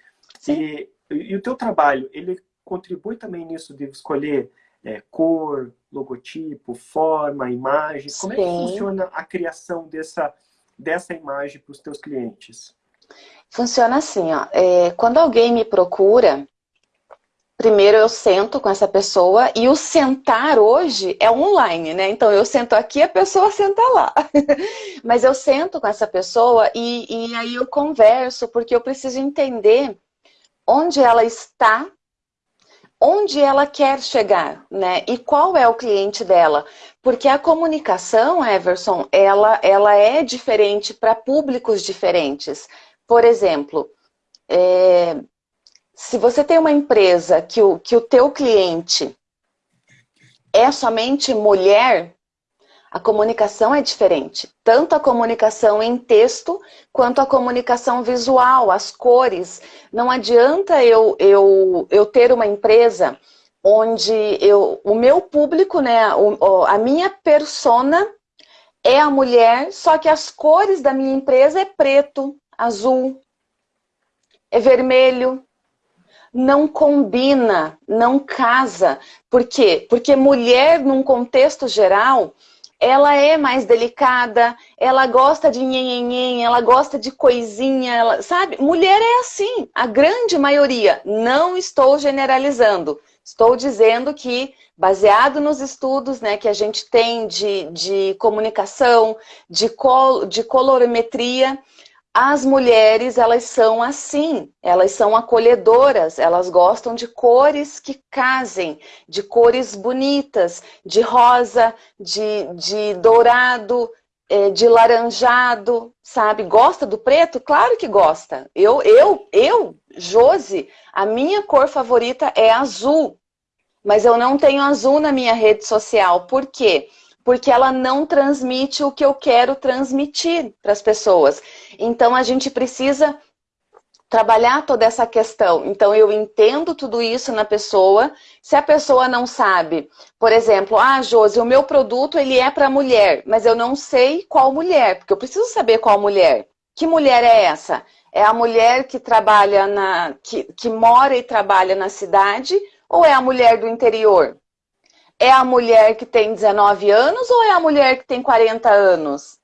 E, e, o teu trabalho, ele contribui também nisso de escolher é, cor, logotipo, forma, imagem. Como Sim. é que funciona a criação dessa, dessa imagem para os teus clientes? Funciona assim, ó. É, quando alguém me procura, primeiro eu sento com essa pessoa e o sentar hoje é online, né? Então eu sento aqui, a pessoa senta lá. Mas eu sento com essa pessoa e, e aí eu converso, porque eu preciso entender onde ela está, onde ela quer chegar, né? E qual é o cliente dela. Porque a comunicação, Everson, ela, ela é diferente para públicos diferentes. Por exemplo, é, se você tem uma empresa que o, que o teu cliente é somente mulher, A comunicação é diferente, tanto a comunicação em texto quanto a comunicação visual, as cores. Não adianta eu, eu, eu ter uma empresa onde eu, o meu público, né, a minha persona é a mulher, só que as cores da minha empresa é preto, azul, é vermelho. Não combina, não casa. Por quê? Porque mulher, num contexto geral, ela é mais delicada, ela gosta de nhenhenhen, ela gosta de coisinha, ela, sabe? Mulher é assim, a grande maioria. Não estou generalizando. Estou dizendo que, baseado nos estudos né, que a gente tem de, de comunicação, de, col de colorimetria, as mulheres, elas são assim, elas são acolhedoras, elas gostam de cores que casem, de cores bonitas, de rosa, de, de dourado, é, de laranjado, sabe? Gosta do preto? Claro que gosta. Eu, eu, eu, Josi, a minha cor favorita é azul, mas eu não tenho azul na minha rede social. Por quê? porque ela não transmite o que eu quero transmitir para as pessoas. Então a gente precisa trabalhar toda essa questão. Então eu entendo tudo isso na pessoa. Se a pessoa não sabe, por exemplo, ah, Josi, o meu produto ele é para mulher, mas eu não sei qual mulher, porque eu preciso saber qual mulher. Que mulher é essa? É a mulher que trabalha na que, que mora e trabalha na cidade ou é a mulher do interior? É a mulher que tem 19 anos ou é a mulher que tem 40 anos?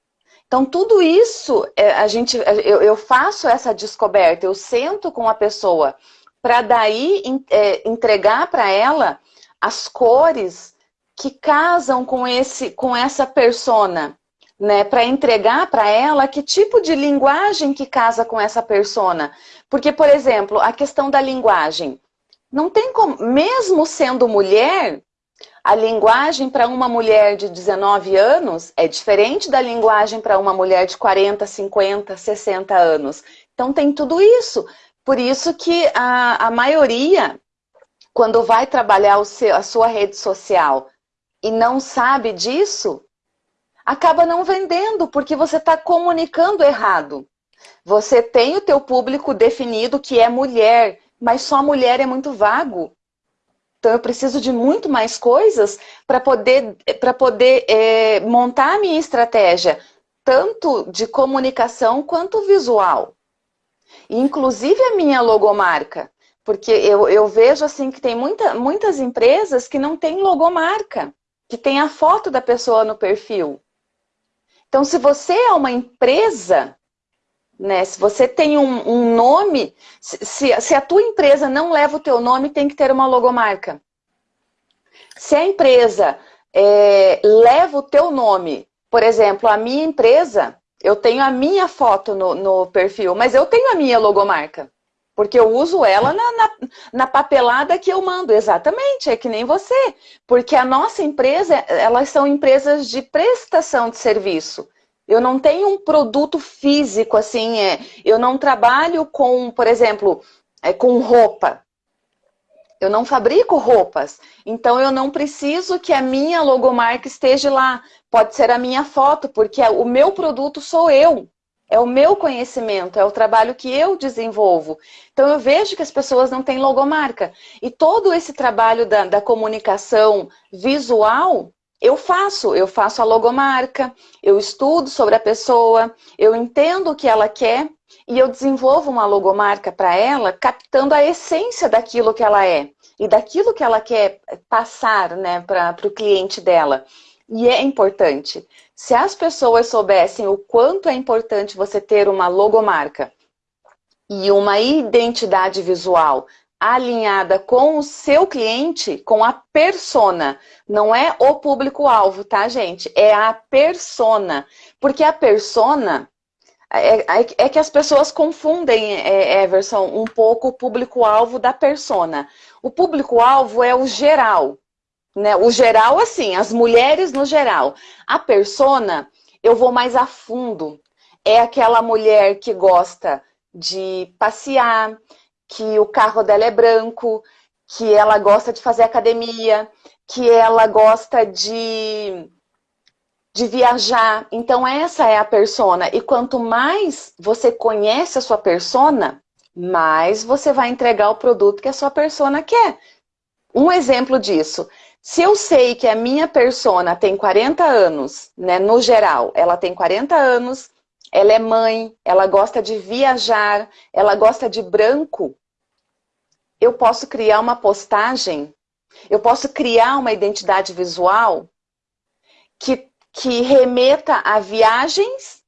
Então, tudo isso, é, a gente, eu, faço essa descoberta, eu sento com a pessoa para daí é, entregar para ela as cores que casam com, esse, com essa persona, né? Para entregar para ela que tipo de linguagem que casa com essa persona. Porque, por exemplo, a questão da linguagem. Não tem como, mesmo sendo mulher, a linguagem para uma mulher de 19 anos é diferente da linguagem para uma mulher de 40, 50, 60 anos. Então tem tudo isso. Por isso que a, a maioria, quando vai trabalhar seu, a sua rede social e não sabe disso, acaba não vendendo, porque você está comunicando errado. Você tem o teu público definido que é mulher, mas só mulher é muito vago. Então eu preciso de muito mais coisas para poder, pra poder é, montar a minha estratégia, tanto de comunicação quanto visual. Inclusive a minha logomarca. Porque eu, eu vejo assim que tem muita, muitas empresas que não têm logomarca, que tem a foto da pessoa no perfil. Então, se você é uma empresa, né? Se você tem um, um nome, se, se, a tua empresa não leva o teu nome, tem que ter uma logomarca. Se a empresa é, leva o teu nome, por exemplo, a minha empresa, eu tenho a minha foto no, no perfil, mas eu tenho a minha logomarca. Porque eu uso ela na, na, na, papelada que eu mando, exatamente, é que nem você. Porque a nossa empresa, elas são empresas de prestação de serviço. Eu não tenho um produto físico, assim, é, eu não trabalho com, por exemplo, é, com roupa. Eu não fabrico roupas, então eu não preciso que a minha logomarca esteja lá. Pode ser a minha foto, porque o meu produto sou eu. É o meu conhecimento, é o trabalho que eu desenvolvo. Então eu vejo que as pessoas não têm logomarca. E todo esse trabalho da, da comunicação visual eu faço, eu faço a logomarca, eu estudo sobre a pessoa, eu entendo o que ela quer e eu desenvolvo uma logomarca para ela, captando a essência daquilo que ela é e daquilo que ela quer passar né, para o cliente dela. E é importante. Se as pessoas soubessem o quanto é importante você ter uma logomarca e uma identidade visual alinhada com o seu cliente, com a persona. Não é o público-alvo, tá, gente? É a persona. Porque a persona... É, é, é que as pessoas confundem, é, Everson, um pouco o público-alvo da persona. O público-alvo é o geral. Né? O geral, assim, as mulheres no geral. A persona, eu vou mais a fundo. É aquela mulher que gosta de passear, que o carro dela é branco, que ela gosta de fazer academia, que ela gosta de de viajar. Então essa é a persona. E quanto mais você conhece a sua persona, mais você vai entregar o produto que a sua persona quer. Um exemplo disso. Se eu sei que a minha persona tem 40 anos, né, no geral, ela tem 40 anos, ela é mãe, ela gosta de viajar, ela gosta de branco, eu posso criar uma postagem, eu posso criar uma identidade visual que, que remeta a viagens,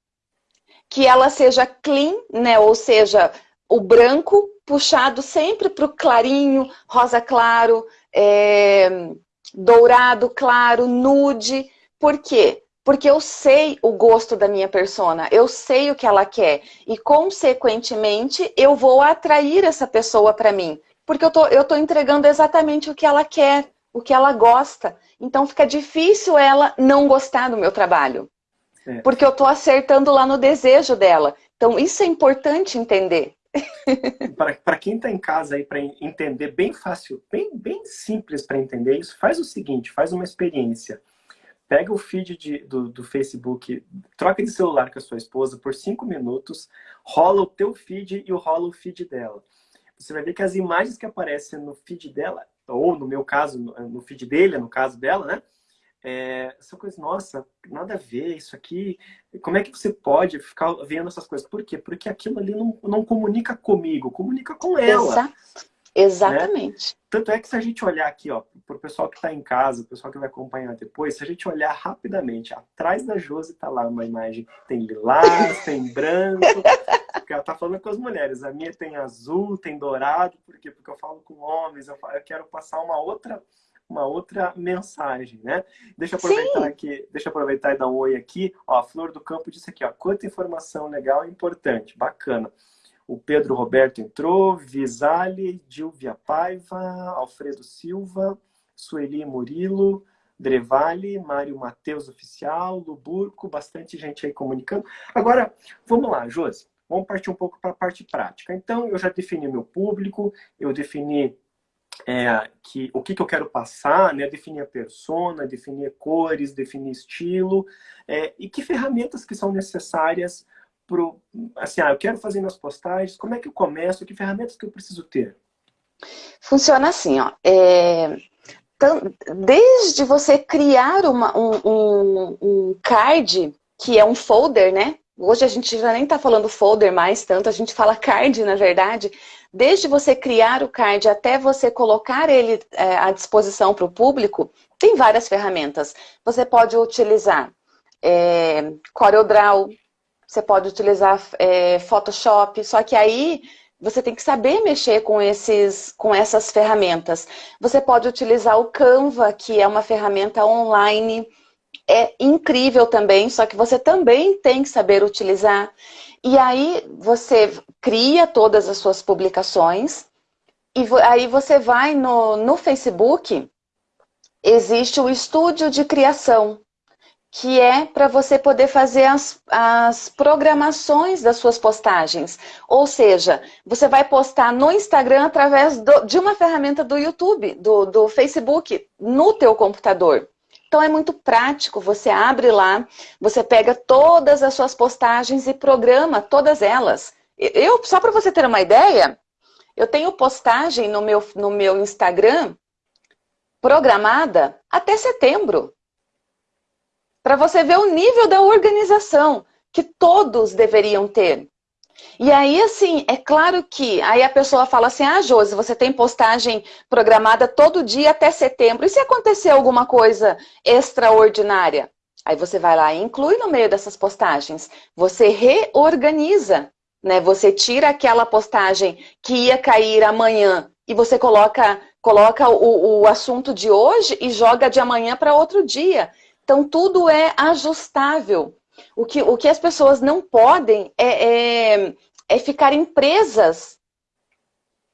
que ela seja clean, né, ou seja, o branco puxado sempre para o clarinho, rosa claro, é, dourado claro, nude. Por quê? Porque eu sei o gosto da minha persona, eu sei o que ela quer. E, consequentemente, eu vou atrair essa pessoa para mim. Porque eu tô, eu tô entregando exatamente o que ela quer, o que ela gosta. Então, fica difícil ela não gostar do meu trabalho. É. Porque eu tô acertando lá no desejo dela. Então, isso é importante entender. para quem está em casa aí para entender bem fácil, bem, bem simples para entender isso, faz o seguinte, faz uma experiência. Pega o feed de, do, do Facebook, troca de celular com a sua esposa por cinco minutos, rola o teu feed e rola o feed dela. Você vai ver que as imagens que aparecem no feed dela, ou no meu caso, no feed dele, no caso dela, né? é, essa coisa, nossa, nada a ver, isso aqui, como é que você pode ficar vendo essas coisas? Por quê? Porque aquilo ali não, não comunica comigo, comunica com ela. Exato. Exatamente. Né? Tanto é que se a gente olhar aqui, ó, para o pessoal que está em casa, o pessoal que vai acompanhar depois, se a gente olhar rapidamente, atrás da Josi está lá uma imagem tem lilás, tem branco, está falando com as mulheres. A minha tem azul, tem dourado, por quê? Porque eu falo com homens, eu, falo, eu quero passar uma outra uma outra mensagem, né? Deixa eu aproveitar Sim. aqui, deixa aproveitar e dar um oi aqui. Ó, a Flor do Campo disse aqui, ó, quanta informação legal e importante, bacana. O Pedro Roberto entrou, Visale, Dilvia Paiva, Alfredo Silva, Sueli Murilo, Drevale, Mário Matheus Oficial, Luburco, bastante gente aí comunicando. Agora, vamos lá, Josi, vamos partir um pouco para a parte prática. Então, eu já defini meu público, eu defini é, que, o que, que eu quero passar, né? definir a persona, definir cores, definir estilo, é, e que ferramentas que são necessárias para assim, ah, eu quero fazer minhas postagens, como é que eu começo, que ferramentas que eu preciso ter? Funciona assim, ó, é, desde você criar uma, um, um, um card, que é um folder, né? Hoje a gente já nem está falando folder mais tanto, a gente fala card, na verdade, desde você criar o card até você colocar ele é, à disposição para o público, tem várias ferramentas. Você pode utilizar é, CorelDRAW, você pode utilizar é, Photoshop, só que aí você tem que saber mexer com, esses, com essas ferramentas. Você pode utilizar o Canva, que é uma ferramenta online, é incrível também, só que você também tem que saber utilizar. E aí você cria todas as suas publicações e aí você vai no, no Facebook, existe o estúdio de criação, que é para você poder fazer as, as programações das suas postagens. Ou seja, você vai postar no Instagram através do, de uma ferramenta do YouTube, do, do Facebook, no teu computador. Então é muito prático, você abre lá, você pega todas as suas postagens e programa todas elas. Eu, só para você ter uma ideia, eu tenho postagem no meu, no meu Instagram programada até setembro. Para você ver o nível da organização que todos deveriam ter. E aí, assim, é claro que aí a pessoa fala assim, ah, Josi, você tem postagem programada todo dia até setembro. E se acontecer alguma coisa extraordinária? Aí você vai lá e inclui no meio dessas postagens. Você reorganiza, né? Você tira aquela postagem que ia cair amanhã e você coloca, coloca o, o assunto de hoje e joga de amanhã para outro dia. Então, tudo é ajustável. O que, o que as pessoas não podem é, é, é ficarem presas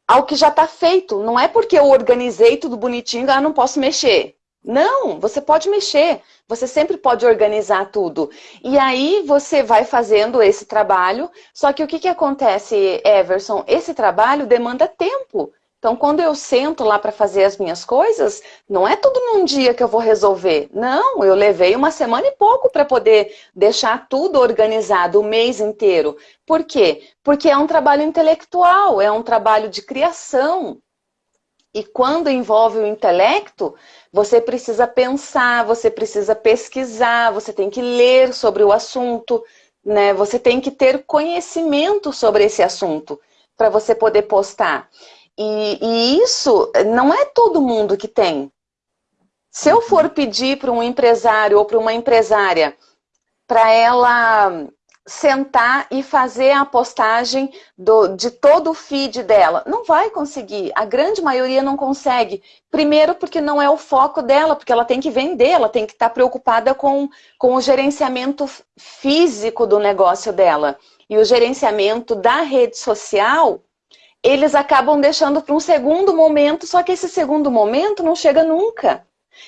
ao que já está feito. Não é porque eu organizei tudo bonitinho, ah, não posso mexer. Não, você pode mexer, você sempre pode organizar tudo. E aí você vai fazendo esse trabalho, só que o que, que acontece, Everson? Esse trabalho demanda tempo. Então, quando eu sento lá para fazer as minhas coisas, não é tudo num dia que eu vou resolver. Não, eu levei uma semana e pouco para poder deixar tudo organizado o mês inteiro. Por quê? Porque é um trabalho intelectual, é um trabalho de criação. E quando envolve o intelecto, você precisa pensar, você precisa pesquisar, você tem que ler sobre o assunto, né? Você tem que ter conhecimento sobre esse assunto para você poder postar. E, e isso não é todo mundo que tem. Se eu for pedir para um empresário ou para uma empresária para ela sentar e fazer a postagem do, de todo o feed dela. Não vai conseguir, a grande maioria não consegue. Primeiro porque não é o foco dela, porque ela tem que vender, ela tem que estar preocupada com, com o gerenciamento físico do negócio dela. E o gerenciamento da rede social eles acabam deixando para um segundo momento, só que esse segundo momento não chega nunca.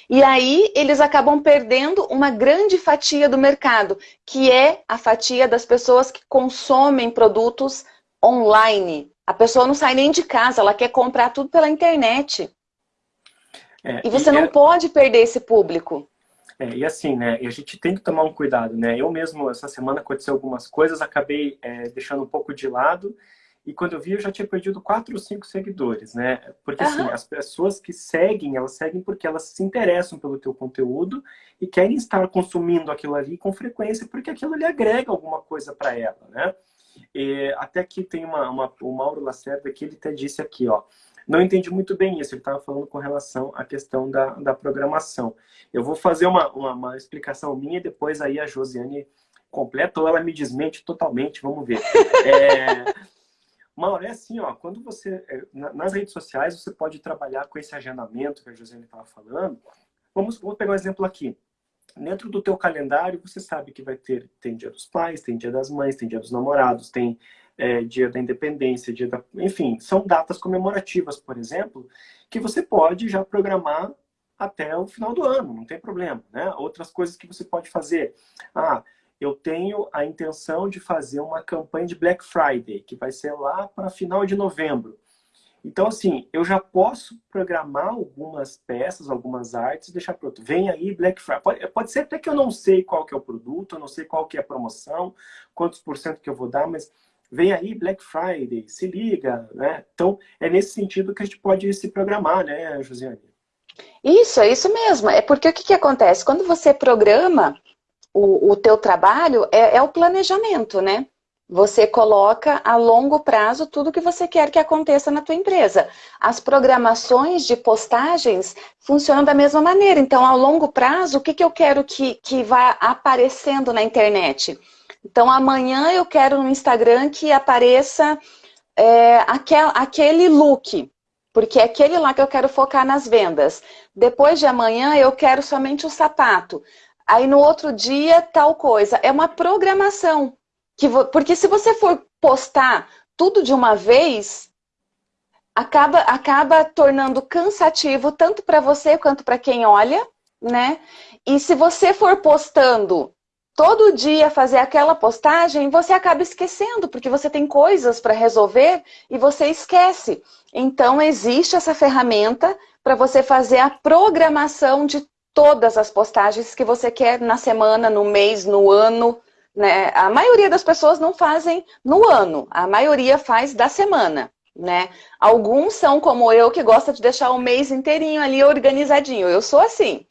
E aí eles acabam perdendo uma grande fatia do mercado, que é a fatia das pessoas que consomem produtos online. A pessoa não sai nem de casa, ela quer comprar tudo pela internet. É, e você e não é... pode perder esse público. É, e assim, né, a gente tem que tomar um cuidado, né? Eu mesmo, essa semana aconteceu algumas coisas, acabei é, deixando um pouco de lado, e quando eu vi, eu já tinha perdido quatro ou cinco seguidores, né? Porque, assim, as pessoas que seguem, elas seguem porque elas se interessam pelo teu conteúdo e querem estar consumindo aquilo ali com frequência, porque aquilo ali agrega alguma coisa para ela, né? E até aqui tem uma, uma, o Mauro Lacerda que ele até disse aqui, ó, não entendi muito bem isso, ele estava falando com relação à questão da, da programação. Eu vou fazer uma, uma, uma explicação minha e depois aí a Josiane completa ou ela me desmente totalmente, vamos ver. É, Mauro, é assim, ó, quando você, é, nas redes sociais, você pode trabalhar com esse agendamento que a Josiane estava falando. Vamos, vamos pegar um exemplo aqui. Dentro do teu calendário, você sabe que vai ter, tem dia dos pais, tem dia das mães, tem dia dos namorados, tem é, dia da independência, dia da... Enfim, são datas comemorativas, por exemplo, que você pode já programar até o final do ano, não tem problema, né? Outras coisas que você pode fazer. Ah, eu tenho a intenção de fazer uma campanha de Black Friday, que vai ser lá para final de novembro. Então, assim, eu já posso programar algumas peças, algumas artes deixar pronto. Vem aí Black Friday. Pode, pode ser até que eu não sei qual que é o produto, eu não sei qual que é a promoção, quantos por cento que eu vou dar, mas vem aí Black Friday, se liga, né? Então, é nesse sentido que a gente pode se programar, né, Josiane? Isso, é isso mesmo. É porque o que, que acontece? Quando você programa, o, o teu trabalho é, é o planejamento, né? Você coloca a longo prazo tudo que você quer que aconteça na tua empresa. As programações de postagens funcionam da mesma maneira. Então, ao longo prazo, o que, que eu quero que, que vá aparecendo na internet? Então, amanhã eu quero no Instagram que apareça é, aquel, aquele look, porque é aquele lá que eu quero focar nas vendas. Depois de amanhã eu quero somente o sapato. Aí no outro dia, tal coisa. É uma programação. Que Porque se você for postar tudo de uma vez, acaba, acaba tornando cansativo tanto para você quanto para quem olha, né? E se você for postando todo dia fazer aquela postagem, você acaba esquecendo, porque você tem coisas para resolver e você esquece. Então, existe essa ferramenta para você fazer a programação de todas as postagens que você quer na semana, no mês, no ano. Né? A maioria das pessoas não fazem no ano, a maioria faz da semana. Né? Alguns são como eu, que gosta de deixar o mês inteirinho ali organizadinho. Eu sou assim.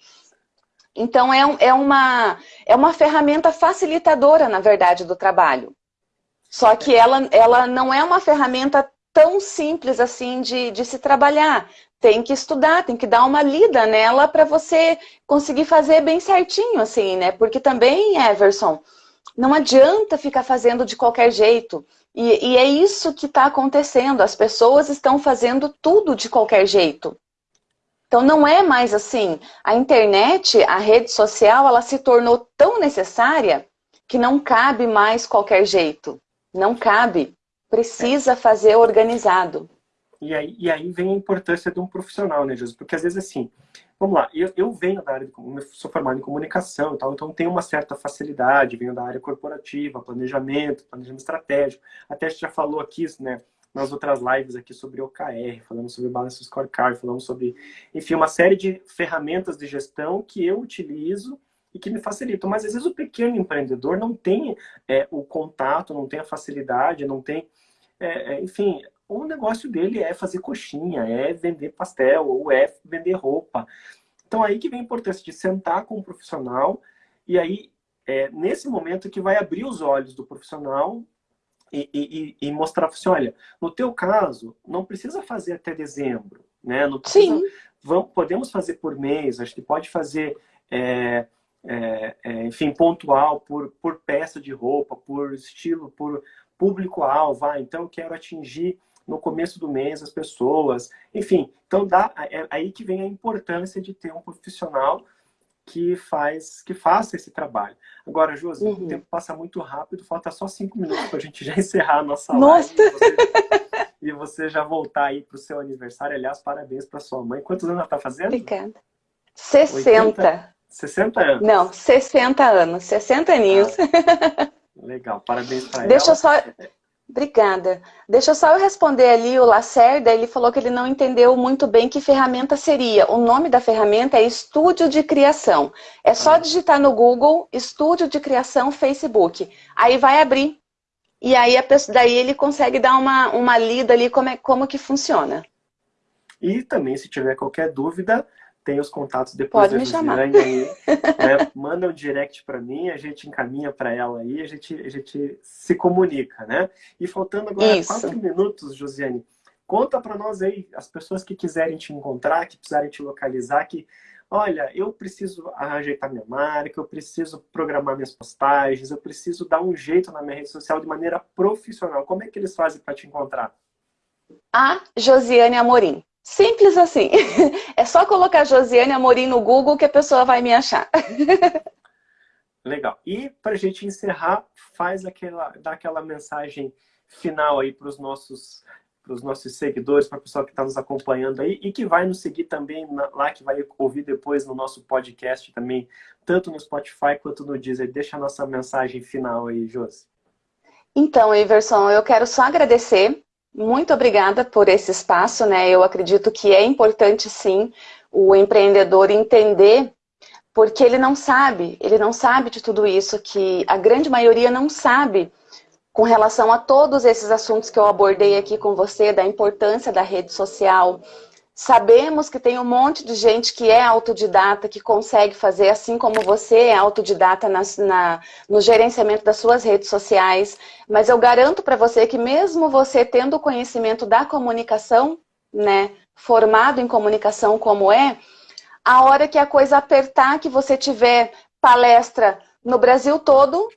Então, é, é, uma, é uma ferramenta facilitadora, na verdade, do trabalho. Só que ela, ela não é uma ferramenta tão simples assim de, de se trabalhar tem que estudar, tem que dar uma lida nela para você conseguir fazer bem certinho, assim, né? Porque também, Everson, não adianta ficar fazendo de qualquer jeito. E, e é isso que está acontecendo. As pessoas estão fazendo tudo de qualquer jeito. Então não é mais assim. A internet, a rede social, ela se tornou tão necessária que não cabe mais qualquer jeito. Não cabe. Precisa fazer organizado. E aí, e aí vem a importância de um profissional, né, Jesus? Porque às vezes assim, vamos lá, eu, eu venho da área, de, sou formado em comunicação e tal, então tenho uma certa facilidade, venho da área corporativa, planejamento, planejamento estratégico. Até a gente já falou aqui, né, nas outras lives aqui sobre OKR, falamos sobre Balance Scorecard, falamos sobre, enfim, uma série de ferramentas de gestão que eu utilizo e que me facilitam. Mas às vezes o pequeno empreendedor não tem é, o contato, não tem a facilidade, não tem. É, é, enfim, o negócio dele é fazer coxinha, é vender pastel, ou é vender roupa. Então aí que vem a importância de sentar com o profissional e aí é nesse momento que vai abrir os olhos do profissional e, e, e mostrar assim, olha, no teu caso, não precisa fazer até dezembro, né? Não precisa, Sim. Vamos, podemos fazer por mês, acho que pode fazer é, é, é, enfim, pontual por, por peça de roupa, por estilo, por público-alvo. Ah, então, quero atingir no começo do mês as pessoas. Enfim, então dá, é aí que vem a importância de ter um profissional que faz que faça esse trabalho. Agora, Josi, uhum. o tempo passa muito rápido, falta só cinco minutos para a gente já encerrar a nossa nossa. live. E você, e você já voltar aí para o seu aniversário. Aliás, parabéns para sua mãe. Quantos anos ela está fazendo? Obrigada. 60. 80? 60 anos. Não, 60 anos, 60 aninhos. Ah, legal, parabéns para ela. Deixa eu só... Obrigada. Deixa só eu responder ali o Lacerda, ele falou que ele não entendeu muito bem que ferramenta seria. O nome da ferramenta é Estúdio de Criação. É só digitar no Google Estúdio de Criação Facebook. Aí vai abrir. E aí a pessoa, daí ele consegue dar uma, uma lida ali como, é, como que funciona. E também, se tiver qualquer dúvida, tem os contatos depois Pode da Josiane aí. Né? Manda um direct para mim, a gente encaminha para ela aí, a gente, a gente se comunica, né? E faltando agora Isso. quatro minutos, Josiane, conta para nós aí, as pessoas que quiserem te encontrar, que precisarem te localizar, que olha, eu preciso ajeitar minha marca, eu preciso programar minhas postagens, eu preciso dar um jeito na minha rede social de maneira profissional. Como é que eles fazem para te encontrar? A Josiane Amorim. Simples assim. É só colocar Josiane Amorim no Google que a pessoa vai me achar. Legal. E para a gente encerrar, faz aquela, dá aquela mensagem final aí para os nossos, os nossos seguidores, para o pessoal que está nos acompanhando aí e que vai nos seguir também na, lá, que vai ouvir depois no nosso podcast também, tanto no Spotify quanto no Deezer. Deixa a nossa mensagem final aí, Josi. Então, Iverson, eu quero só agradecer muito obrigada por esse espaço, né? Eu acredito que é importante sim o empreendedor entender porque ele não sabe, ele não sabe de tudo isso, que a grande maioria não sabe com relação a todos esses assuntos que eu abordei aqui com você, da importância da rede social, Sabemos que tem um monte de gente que é autodidata, que consegue fazer, assim como você é autodidata na, na, no gerenciamento das suas redes sociais. Mas eu garanto para você que mesmo você tendo conhecimento da comunicação, né, formado em comunicação como é, a hora que a coisa apertar, que você tiver palestra no Brasil todo,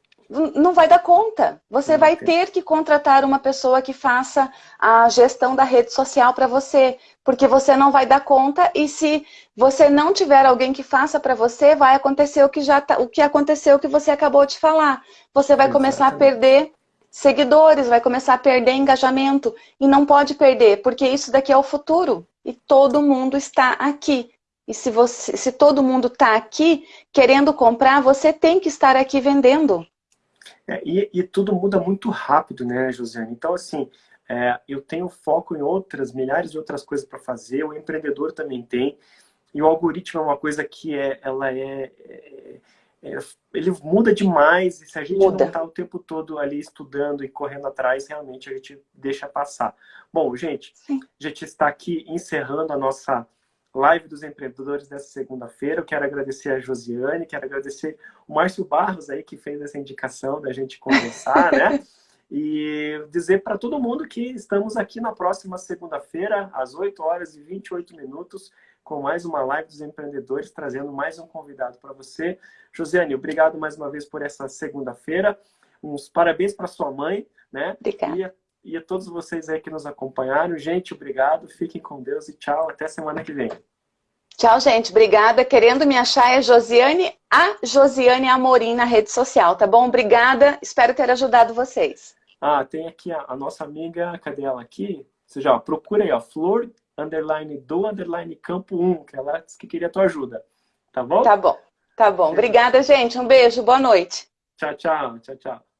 não vai dar conta. Você vai ter que contratar uma pessoa que faça a gestão da rede social para você, porque você não vai dar conta e se você não tiver alguém que faça para você, vai acontecer o que já tá, o que aconteceu que você acabou de falar. Você vai Exatamente. começar a perder seguidores, vai começar a perder engajamento e não pode perder, porque isso daqui é o futuro e todo mundo está aqui. E se, você, se todo mundo está aqui querendo comprar, você tem que estar aqui vendendo. É, e, e, tudo muda muito rápido, né, Josiane? Então, assim, é, eu tenho foco em outras, milhares de outras coisas para fazer, o empreendedor também tem, e o algoritmo é uma coisa que é, ela é, é, é ele muda demais, e se a gente muda. não está o tempo todo ali estudando e correndo atrás, realmente a gente deixa passar. Bom, gente, Sim. a gente está aqui encerrando a nossa live dos empreendedores dessa segunda-feira. Eu quero agradecer a Josiane, quero agradecer o Márcio Barros aí que fez essa indicação da gente conversar, né? E dizer para todo mundo que estamos aqui na próxima segunda-feira, às 8 horas e 28 minutos, com mais uma live dos empreendedores, trazendo mais um convidado para você. Josiane, obrigado mais uma vez por essa segunda-feira. Uns parabéns para sua mãe, né? Obrigada. E e a todos vocês aí que nos acompanharam. Gente, obrigado, fiquem com Deus e tchau, até semana que vem. Tchau, gente. Obrigada. Querendo me achar é Josiane, a Josiane Amorim na rede social, tá bom? Obrigada. Espero ter ajudado vocês. Ah, tem aqui a, a nossa amiga, cadê ela aqui? Você já procura aí, ó, Flor, underline do, underline campo 1, que ela disse que queria a tua ajuda. Tá bom? Tá bom. Tá bom. Obrigada, gente. Um beijo. Boa noite. Tchau, tchau. Tchau, tchau.